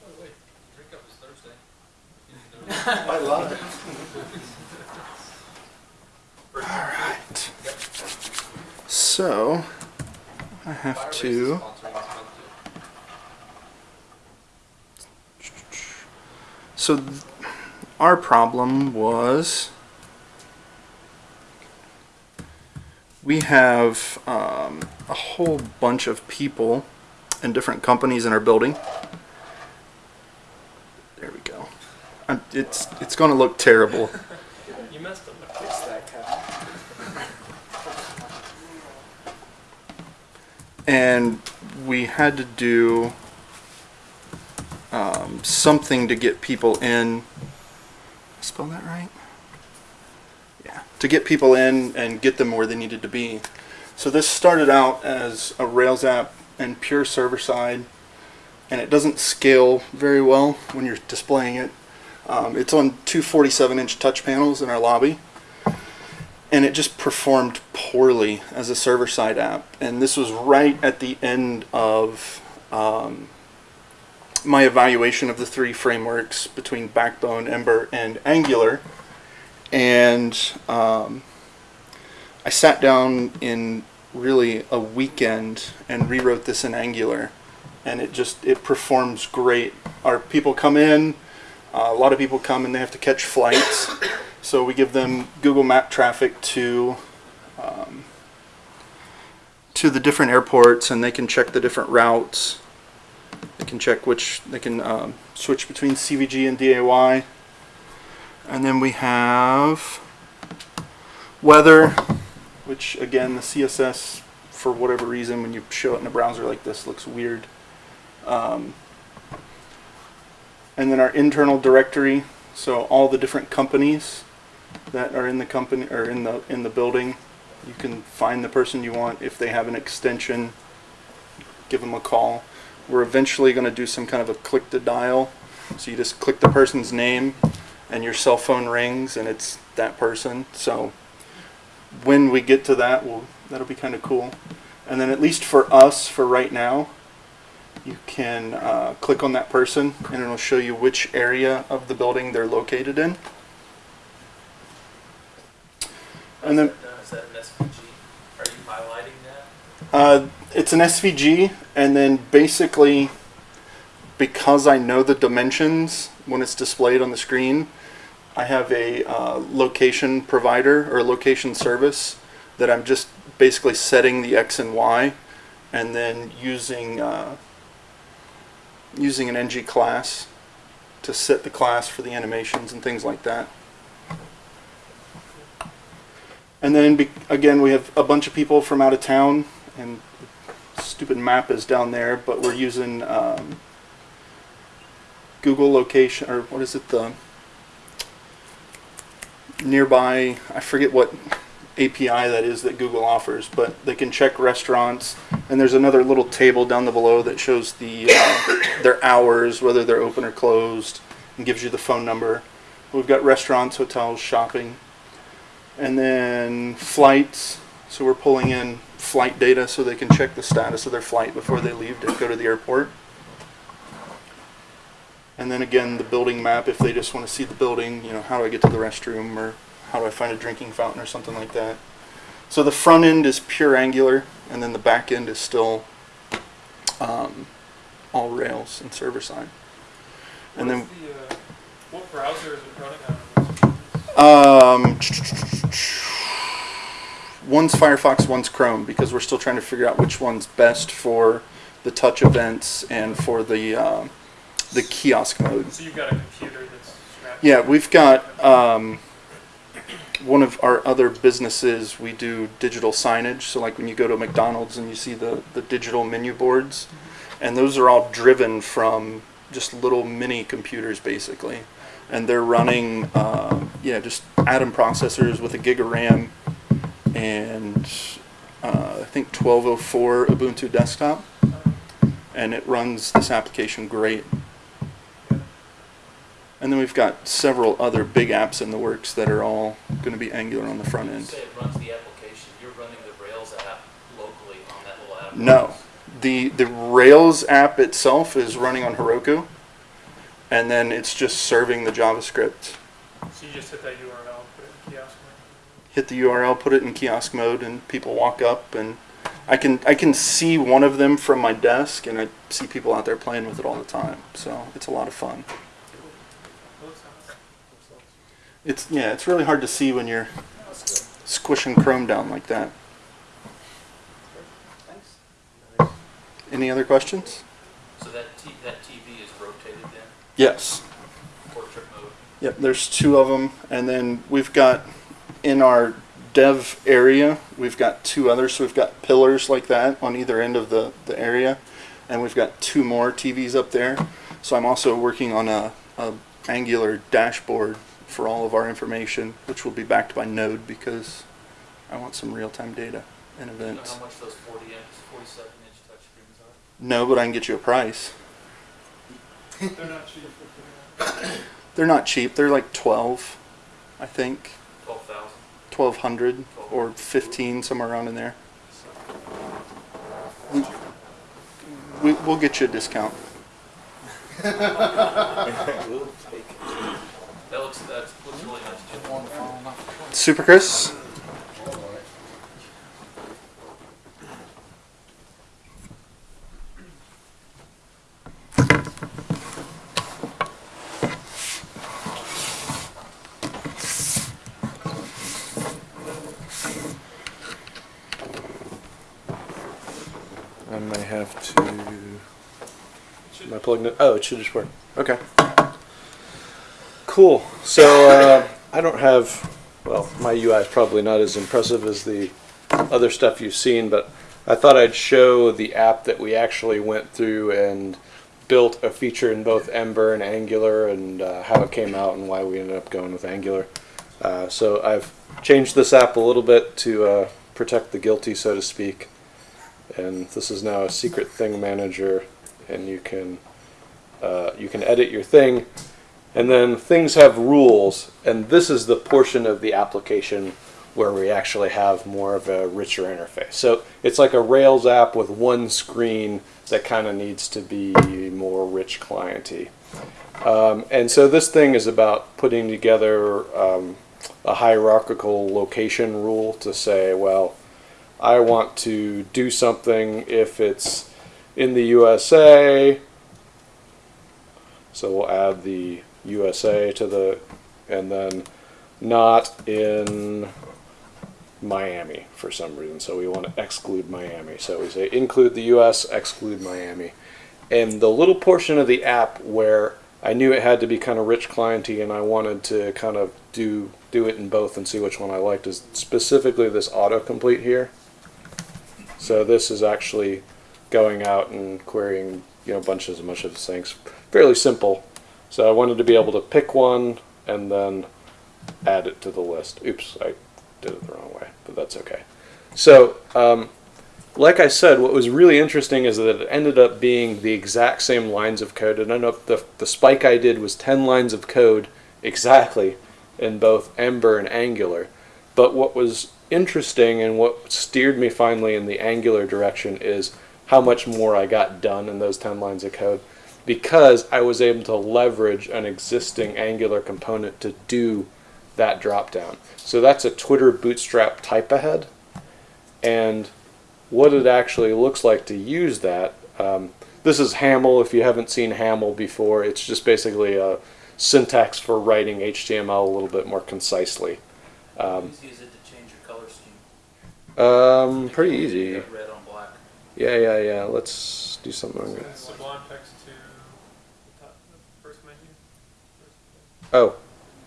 Oh, wait, drink up is Thursday. I love it. Alright. So, I have to. So, our problem was we have um, a whole bunch of people and different companies in our building. There we go. I'm, it's it's going to look terrible. You messed up. Fix that, and we had to do um, something to get people in. Spell that right? Yeah, to get people in and get them where they needed to be. So this started out as a Rails app and pure server side, and it doesn't scale very well when you're displaying it. Um, it's on two 47 inch touch panels in our lobby and it just performed poorly as a server side app. And this was right at the end of um, my evaluation of the three frameworks between Backbone, Ember, and Angular. And um, I sat down in really a weekend and rewrote this in Angular. And it just, it performs great. Our people come in, uh, a lot of people come and they have to catch flights. So we give them Google Map traffic to um, to the different airports, and they can check the different routes. They can check which they can um, switch between CVG and DAY. And then we have weather, which again the CSS for whatever reason when you show it in a browser like this looks weird. Um, and then our internal directory, so all the different companies that are in the company or in the in the building. You can find the person you want if they have an extension. Give them a call. We're eventually going to do some kind of a click to dial. So you just click the person's name, and your cell phone rings, and it's that person. So when we get to that, we'll, that'll be kind of cool. And then at least for us, for right now, you can uh, click on that person, and it'll show you which area of the building they're located in. And then Is that an SVG? Are you highlighting that? Uh, it's an SVG, and then basically, because I know the dimensions when it's displayed on the screen, I have a uh, location provider or location service that I'm just basically setting the X and Y, and then using uh, using an ng class to set the class for the animations and things like that. And then again, we have a bunch of people from out of town, and stupid map is down there, but we're using um, Google location, or what is it, the nearby, I forget what API that is that Google offers, but they can check restaurants. And there's another little table down the below that shows the uh, their hours, whether they're open or closed, and gives you the phone number. We've got restaurants, hotels, shopping, and then flights. So we're pulling in flight data so they can check the status of their flight before they leave to go to the airport. And then again, the building map, if they just want to see the building, you know, how do I get to the restroom or how do I find a drinking fountain or something like that. So the front end is pure Angular, and then the back end is still um, all Rails and server side. And then the, uh, what browser is it running on? um, one's Firefox, one's Chrome, because we're still trying to figure out which one's best for the touch events and for the um, the kiosk mode. So you've got a computer that's. Yeah, we've got um, one of our other businesses. We do digital signage. So, like when you go to McDonald's and you see the the digital menu boards, and those are all driven from just little mini computers, basically, and they're running uh, yeah just Atom processors with a gig of RAM and uh, I think 1204 Ubuntu desktop, and it runs this application great. And then we've got several other big apps in the works that are all going to be Angular on the front You end. say it runs the application, you're running the Rails app locally on that little app. No, the the Rails app itself is running on Heroku, and then it's just serving the JavaScript. So you just hit that URL, put it in kiosk Hit the URL, put it in kiosk mode, and people walk up, and I can I can see one of them from my desk, and I see people out there playing with it all the time. So it's a lot of fun. It's yeah, it's really hard to see when you're squishing Chrome down like that. Any other questions? So that T, that TV is rotated then, Yes. portrait mode? Yep, there's two of them, and then we've got in our dev area, we've got two others. So we've got pillars like that on either end of the, the area, and we've got two more TVs up there. So I'm also working on a, a Angular dashboard for all of our information, which will be backed by Node because I want some real-time data and You know events. how much those forty inch, forty-seven inch touchscreens are? No, but I can get you a price. They're not cheap. They're not cheap. They're like 12, I think. Twelve thousand? 1200 or 15 somewhere around in there we, we, we'll get you a discount That super chris I may have to. Am I plugged in? Oh, it should just work. Okay. Cool. So uh, I don't have. Well, my UI is probably not as impressive as the other stuff you've seen, but I thought I'd show the app that we actually went through and built a feature in both Ember and Angular and uh, how it came out and why we ended up going with Angular. Uh, so I've changed this app a little bit to uh, protect the guilty, so to speak. And this is now a secret thing manager, and you can uh, you can edit your thing, and then things have rules, and this is the portion of the application where we actually have more of a richer interface. So it's like a Rails app with one screen that kind of needs to be more rich clienty. Um, and so this thing is about putting together um, a hierarchical location rule to say, well, I want to do something if it's in the USA. So we'll add the USA to the, and then not in Miami for some reason. So we want to exclude Miami. So we say include the US, exclude Miami. And the little portion of the app where I knew it had to be kind of rich clienty and I wanted to kind of do do it in both and see which one I liked is specifically this autocomplete here. So this is actually going out and querying, you know, bunches and bunches of things. Fairly simple. So I wanted to be able to pick one and then add it to the list. Oops, I did it the wrong way, but that's okay. So, um, like I said, what was really interesting is that it ended up being the exact same lines of code. And I know the, the spike I did was 10 lines of code exactly in both Ember and Angular. But what was interesting and what steered me finally in the Angular direction is how much more I got done in those 10 lines of code because I was able to leverage an existing Angular component to do that dropdown. So that's a Twitter Bootstrap type ahead. And what it actually looks like to use that. Um, this is Haml. If you haven't seen Haml before, it's just basically a syntax for writing HTML a little bit more concisely. Um, Please use it to change your color scheme. um, pretty easy. Red on black. Yeah, yeah, yeah. Let's do something. Send Sublime text to the top, the first menu. Oh,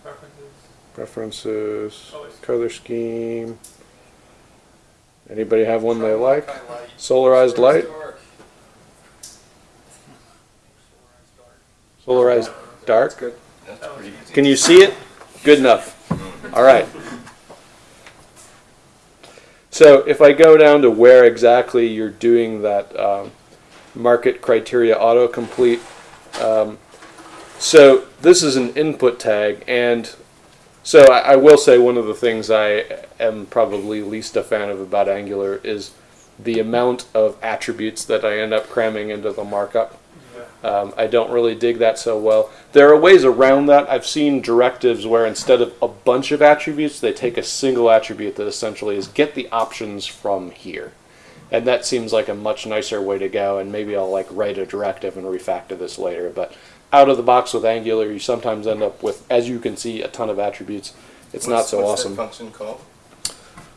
Preferences. preferences, Color color scheme. Anybody have one they like? Solarized light. Solarized dark. good. That's pretty easy. Can you see it? Good enough. All right. So if I go down to where exactly you're doing that um, market criteria autocomplete, um, so this is an input tag, and so I, I will say one of the things I am probably least a fan of about Angular is the amount of attributes that I end up cramming into the markup. Um, I don't really dig that so well. There are ways around that. I've seen directives where instead of a bunch of attributes, they take a single attribute that essentially is get the options from here. And that seems like a much nicer way to go, and maybe I'll like write a directive and refactor this later. But out of the box with Angular, you sometimes end up with, as you can see, a ton of attributes. It's not What's- so what's awesome. that function called?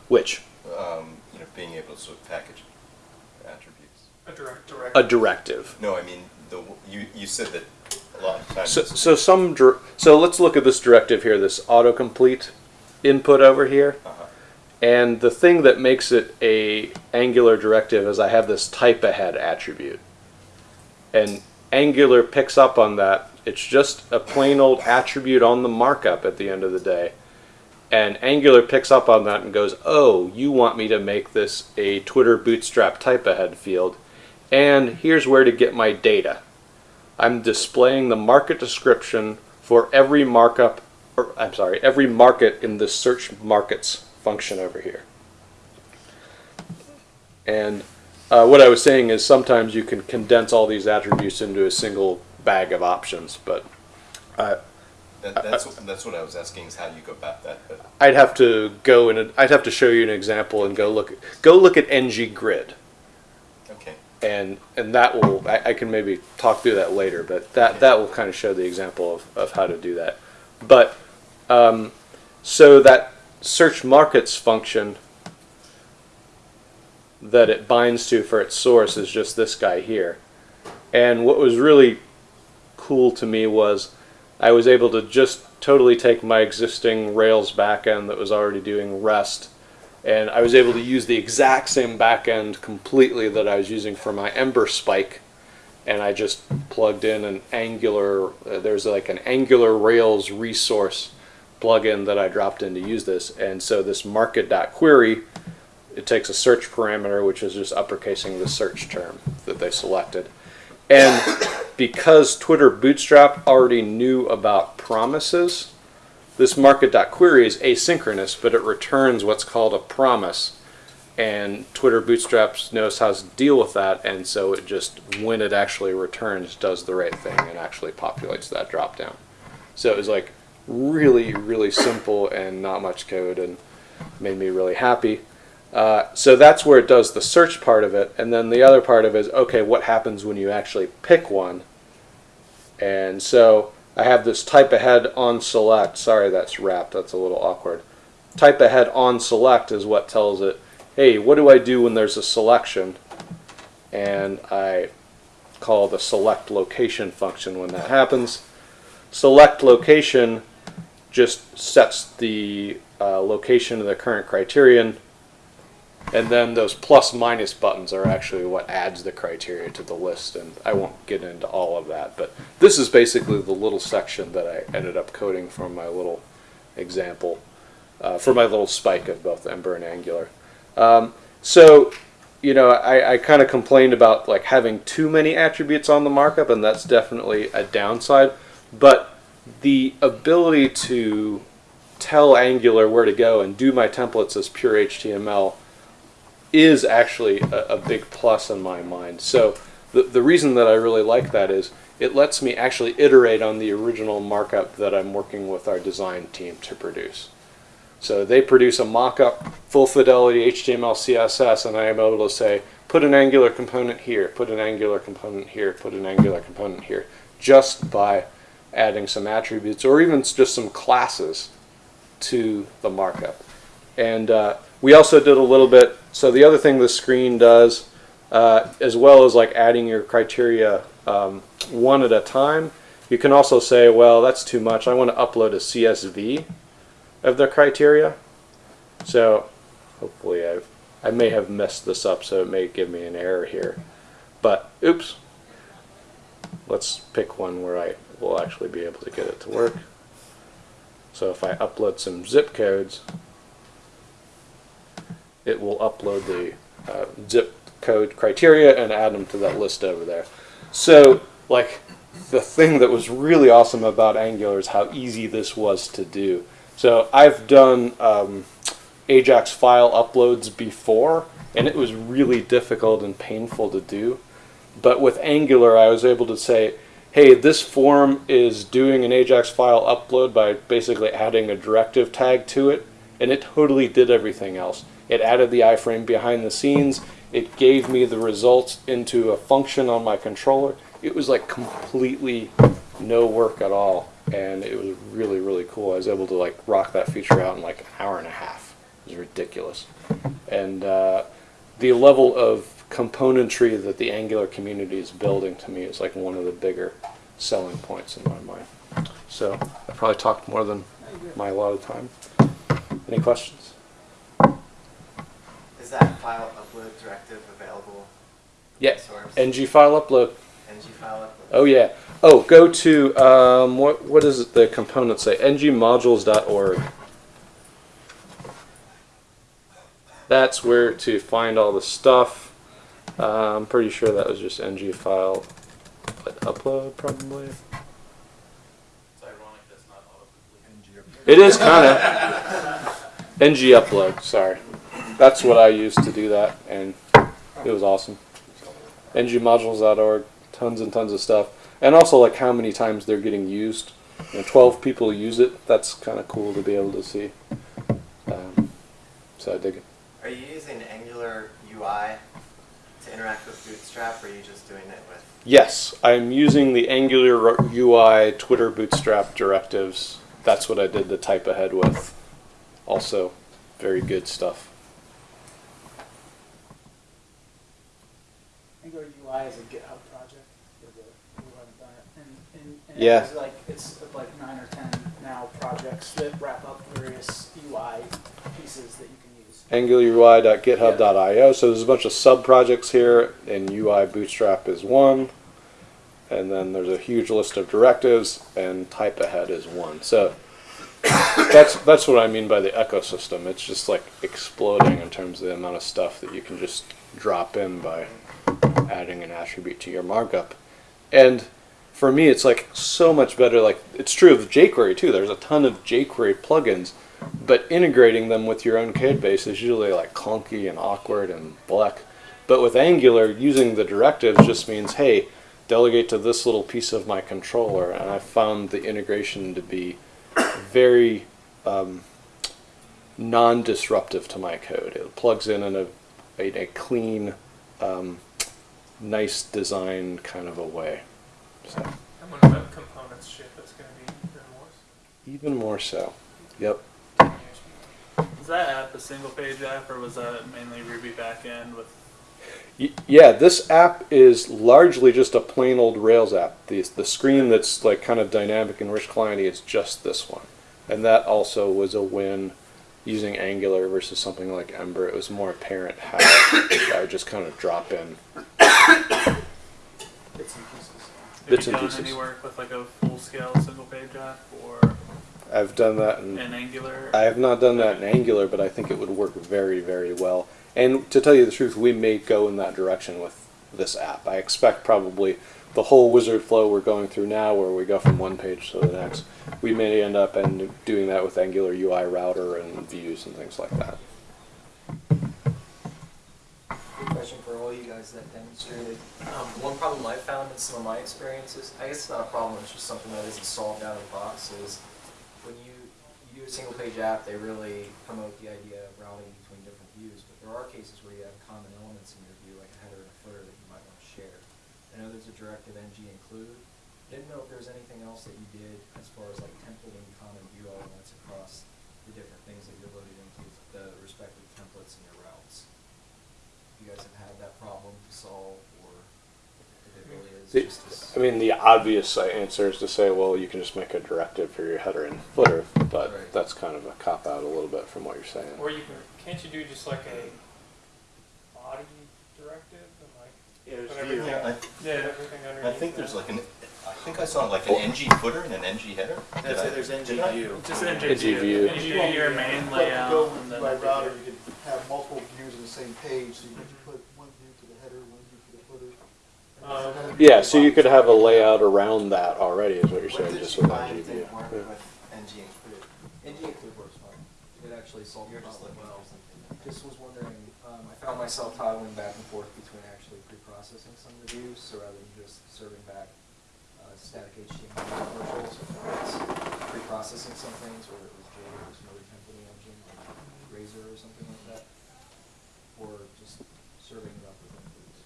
Which? Um, you know, being able to sort of package attributes. A direct, direct. A directive. No, I mean, the, you, you said that a lot of times. So, so some dir- so let's look at this directive here, this autocomplete input over here. And the thing that makes it a Angular directive is I have this type ahead attribute. And Angular picks up on that. It's just a plain old attribute on the markup at the end of the day. And Angular picks up on that and goes, oh, you want me to make this a Twitter Bootstrap type ahead field. And here's where to get my data. I'm displaying the market description for every markup, or I'm sorry, every market in the search markets function over here. And uh, what I was saying is sometimes you can condense all these attributes into a single bag of options, but uh, That, that's, what- that's what I was asking is how you go about that, but I'd have to go and I'd have to show you an example and go look go look at ng grid. Okay. And and that will I, I can maybe talk through that later, but that that will kind of show the example of, of how to do that. But um, so that search markets function that it binds to for its source is just this guy here. And what was really cool to me was I was able to just totally take my existing Rails backend that was already doing REST, and I was able to use the exact same backend completely that I was using for my Ember Spike, and I just plugged in an Angular. Uh, there's like an Angular Rails resource plugin that I dropped in to use this, and so this market.query it takes a search parameter, which is just uppercasing the search term that they selected. And because Twitter Bootstrap already knew about promises, this market.query is asynchronous, but it returns what's called a promise. And Twitter Bootstrap knows how to deal with that, and so it just, when it actually returns, does the right thing and actually populates that dropdown. So it was like really, really simple and not much code, and made me really happy. Uh, so that's where it does the search part of it, and then the other part of it is okay, what happens when you actually pick one? And so I have this type ahead on select. Sorry, that's wrapped. That's a little awkward. Type ahead on select is what tells it, hey, what do I do when there's a selection? And I call the select location function when that happens. Select location just sets the uh, location of the current criterion and then those plus minus buttons are actually what adds the criteria to the list, and I won't get into all of that. But this is basically the little section that I ended up coding from my little example. uh, for my little spike of both Ember and Angular. Um, so, you know, I, I kind of complained about like having too many attributes on the markup, and that's definitely a downside. But the ability to tell Angular where to go and do my templates as pure HTML is actually a, a big plus in my mind. So the, the reason that I really like that is it lets me actually iterate on the original markup that I'm working with our design team to produce. So they produce a mock-up, full fidelity HTML, CSS, and I am able to say, put an Angular component here, put an Angular component here, put an Angular component here, just by adding some attributes or even just some classes to the markup. And uh, we also did a little bit, so the other thing the screen does, uh, as well as like adding your criteria um, one at a time, you can also say, well, that's too much. I want to upload a CSV of the criteria. So hopefully I, I may have messed this up, so it may give me an error here. But oops, let's pick one where I will actually be able to get it to work. So if I upload some zip codes, it will upload the uh, zip code criteria and add them to that list over there. So like the thing that was really awesome about Angular is how easy this was to do. So I've done um, Ajax file uploads before, and it was really difficult and painful to do. But with Angular, I was able to say, hey, this form is doing an Ajax file upload by basically adding a directive tag to it, and it totally did everything else. It added the iframe behind the scenes. It gave me the results into a function on my controller. It was like completely no work at all, and it was really, really cool. I was able to like rock that feature out in like an hour and a half. It was ridiculous. And uh, the level of componentry that the Angular community is building to me is like one of the bigger selling points in my mind. So I probably talked more than my allotted time. Any questions? Is that file upload directive available? Yeah. Source? ng file upload. ng file upload. Oh yeah. Oh, go to um, what what does the component say? ngmodules.org. That's where to find all the stuff. Uh, I'm pretty sure that was just ng file upload probably. It's ironic that's not autocomplete. It is kind of ng upload. Sorry, that's what I used to do that, and it was awesome. ngmodules.org, tons and tons of stuff, and also like how many times they're getting used. You know, Twelve people use it. That's kind of cool to be able to see. Um, so I dig it. Are you using Angular UI to interact with Bootstrap, or are you just doing it with? Yes, I'm using the Angular UI Twitter Bootstrap directives. That's what I did the type ahead with. Also, very good stuff. Angular UI is a GitHub project. for the- who haven't done it. And, and, and Yeah. It's like it's like nine or ten now projects that wrap up various UI pieces that you can use. AngularUI.github.io. So there's a bunch of sub projects here, and UI Bootstrap is one. And then there's a huge list of directives, and type ahead is one. So that's that's what I mean by the ecosystem. It's just like exploding in terms of the amount of stuff that you can just drop in by adding an attribute to your markup. And for me, it's like so much better. Like it's true of jQuery too. There's a ton of jQuery plugins, but integrating them with your own code base is usually like clunky and awkward and black. But with Angular, using the directives just means, hey, delegate to this little piece of my controller, and I found the integration to be very um, non-disruptive to my code. It plugs in in a, a, a clean, um, nice design kind of a way. So And when web components ship, it's going to be even worse. even more so. Yep. Was that app a single page app or was that mainly Ruby backend with Yeah, this app is largely just a plain old Rails app. The, the screen that's like kind of dynamic and rich clienty is just this one. And that also was a win using Angular versus something like Ember. It was more apparent how I would just kind of drop in Bits and pieces. have bits you and done pieces. any work with like a full scale single page app or I've done that in, In Angular? I have not done that in Angular, but I think it would work very, very well. And to tell you the truth, we may go in that direction with this app. I expect probably the whole wizard flow we're going through now, where we go from one page to the next, we may end up and doing that with Angular UI router and views and things like that. Good question for all you guys that demonstrated. Um, one problem I found in some of my experiences, I guess it's not a problem, it's just something that isn't solved out of the box, is when you, you do a single page app, they really promote the idea of routing between different views, but there are cases where you have common elements in your view, like a header and a footer that you might want to share. I know there's a directive ng include. Didn't know if there was anything else that you did as far as like templating common view elements across the different things that you're loading into the respective templates in your routes. You guys have had that problem to solve, or if it really is The- just this? I mean, the obvious answer is to say, well, you can just make a directive for your header and footer, but Right. that's kind of a cop out a little bit from what you're saying. Or you can, can't you do just like a body directive and like Yeah, there's everything, view. Yeah, I- put everything I think there's that? like an, I think I saw like an NG footer and an NG header. Did That's I- it, there's did I? NG view. Just an NG view. NG You do your view. main But to layout go and then by router, you could have multiple views on the same page, so you could put one view to the header, one view to the footer. Um, Yeah, so you could have a layout around that already, is what you're saying, did just you with NG view. didn't work Yeah. with NG include? NG include works fine. It actually solved You're just problem well. Just was wondering, um, I found myself toggling back and forth between pre-processing some of the views, so rather than just serving back uh, static HTML commercials, pre-processing some things, whether it was Java or some other templating engine, like Razor or something like that, or just serving it up with includes.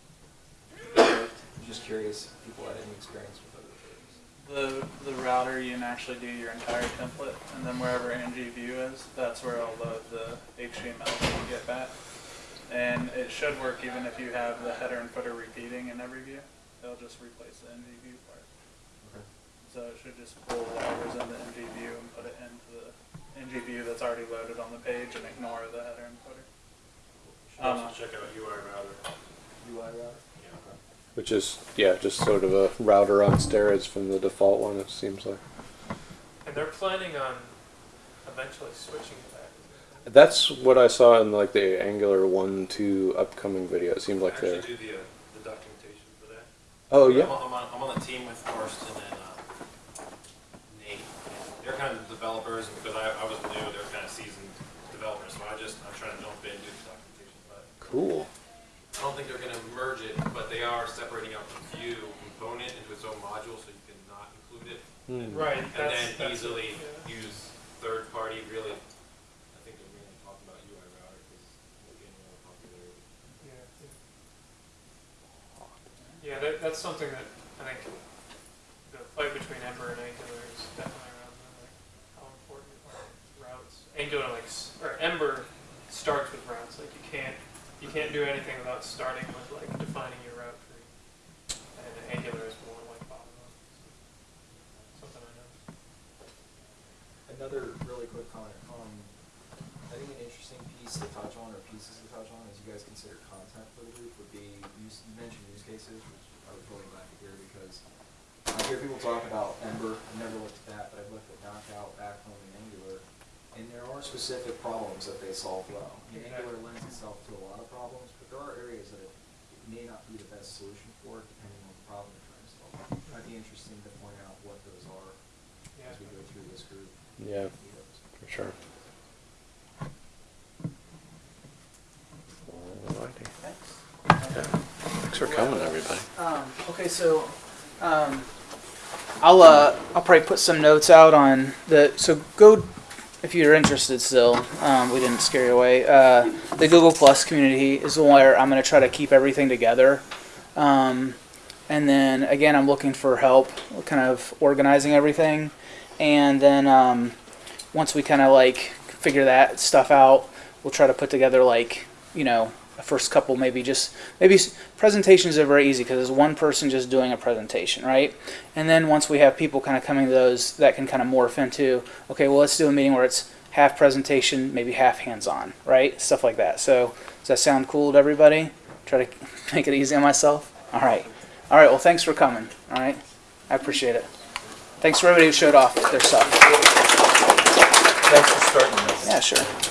I'm just curious if people had any experience with other things. The, the router, you can actually do your entire template, and then wherever ng view is, that's where it'll load the HTML that you get back. And it should work even if you have the header and footer repeating in every view. It'll just replace the ng view part. Okay. So it should just pull whatever's in the ng view and put it into the ng view that's already loaded on the page and ignore the header and footer. Should Um, also check out UI router. UI router? Yeah. Okay. Which is, yeah, just sort of a router on steroids from the default one, it seems like. And they're planning on eventually switching to that. isn't it? That's what I saw in like the Angular 1 2 upcoming video. It seemed like Actually they're. do the, uh, the documentation for that. Oh, I'm yeah. I'm on, I'm on the team with Karsten and, uh, Nate. They're kind of developers, because I, I was new, they're kind of seasoned developers, so I just, I'm trying to jump in, do the documentation, but Cool. I don't think they're gonna merge it, but they are separating out the view component into its own module, so you can not include it. Hmm. Right, And that's, then that's, easily yeah. use third party, really, I think they're mainly talking about UI router, because we're getting a lot of popularity. Yeah, yeah. Yeah, that, that's something that I think the fight between Ember and Angular is definitely around like how important are routes. Angular like or Ember starts with routes. Like you can't you can't do anything without starting with like defining your route tree. And Angular is more like bottom up. Something I know. Another really quick comment. Um, I think an interesting piece to touch on, or pieces to touch on, as you guys consider content for the group, would be use, you mentioned use cases, which I was really glad to hear because I hear people talk about Ember. I've never looked at that, but I've looked at Knockout, Backbone, and Angular, and there are specific problems that they solve well. I mean, Angular lends itself to a lot of problems, but there are areas that it, it may not be the best solution for, depending on the problem you're trying to solve. It might be interesting to point out what those are Yeah. as we go through this group. Yeah, for sure. Alrighty. Yeah. Thanks for coming, everybody. Um, okay, so um, I'll uh, I'll probably put some notes out on the so go if you're interested still. Um, we didn't scare you away. Uh, the Google Plus community is where I'm going to try to keep everything together. Um, and then again, I'm looking for help, kind of organizing everything. And then um, once we kind of like figure that stuff out, we'll try to put together like you know a first couple maybe just maybe presentations are very easy because there's one person just doing a presentation right? And then once we have people kind of coming to those that can kind of morph into okay well let's do a meeting where it's half presentation maybe half hands-on right? Stuff like that. So does that sound cool to everybody? Try to make it easy on myself? All right. All right well thanks for coming all right? I appreciate it. Thanks for everybody who showed off their stuff. Thanks for starting this. Yeah, sure.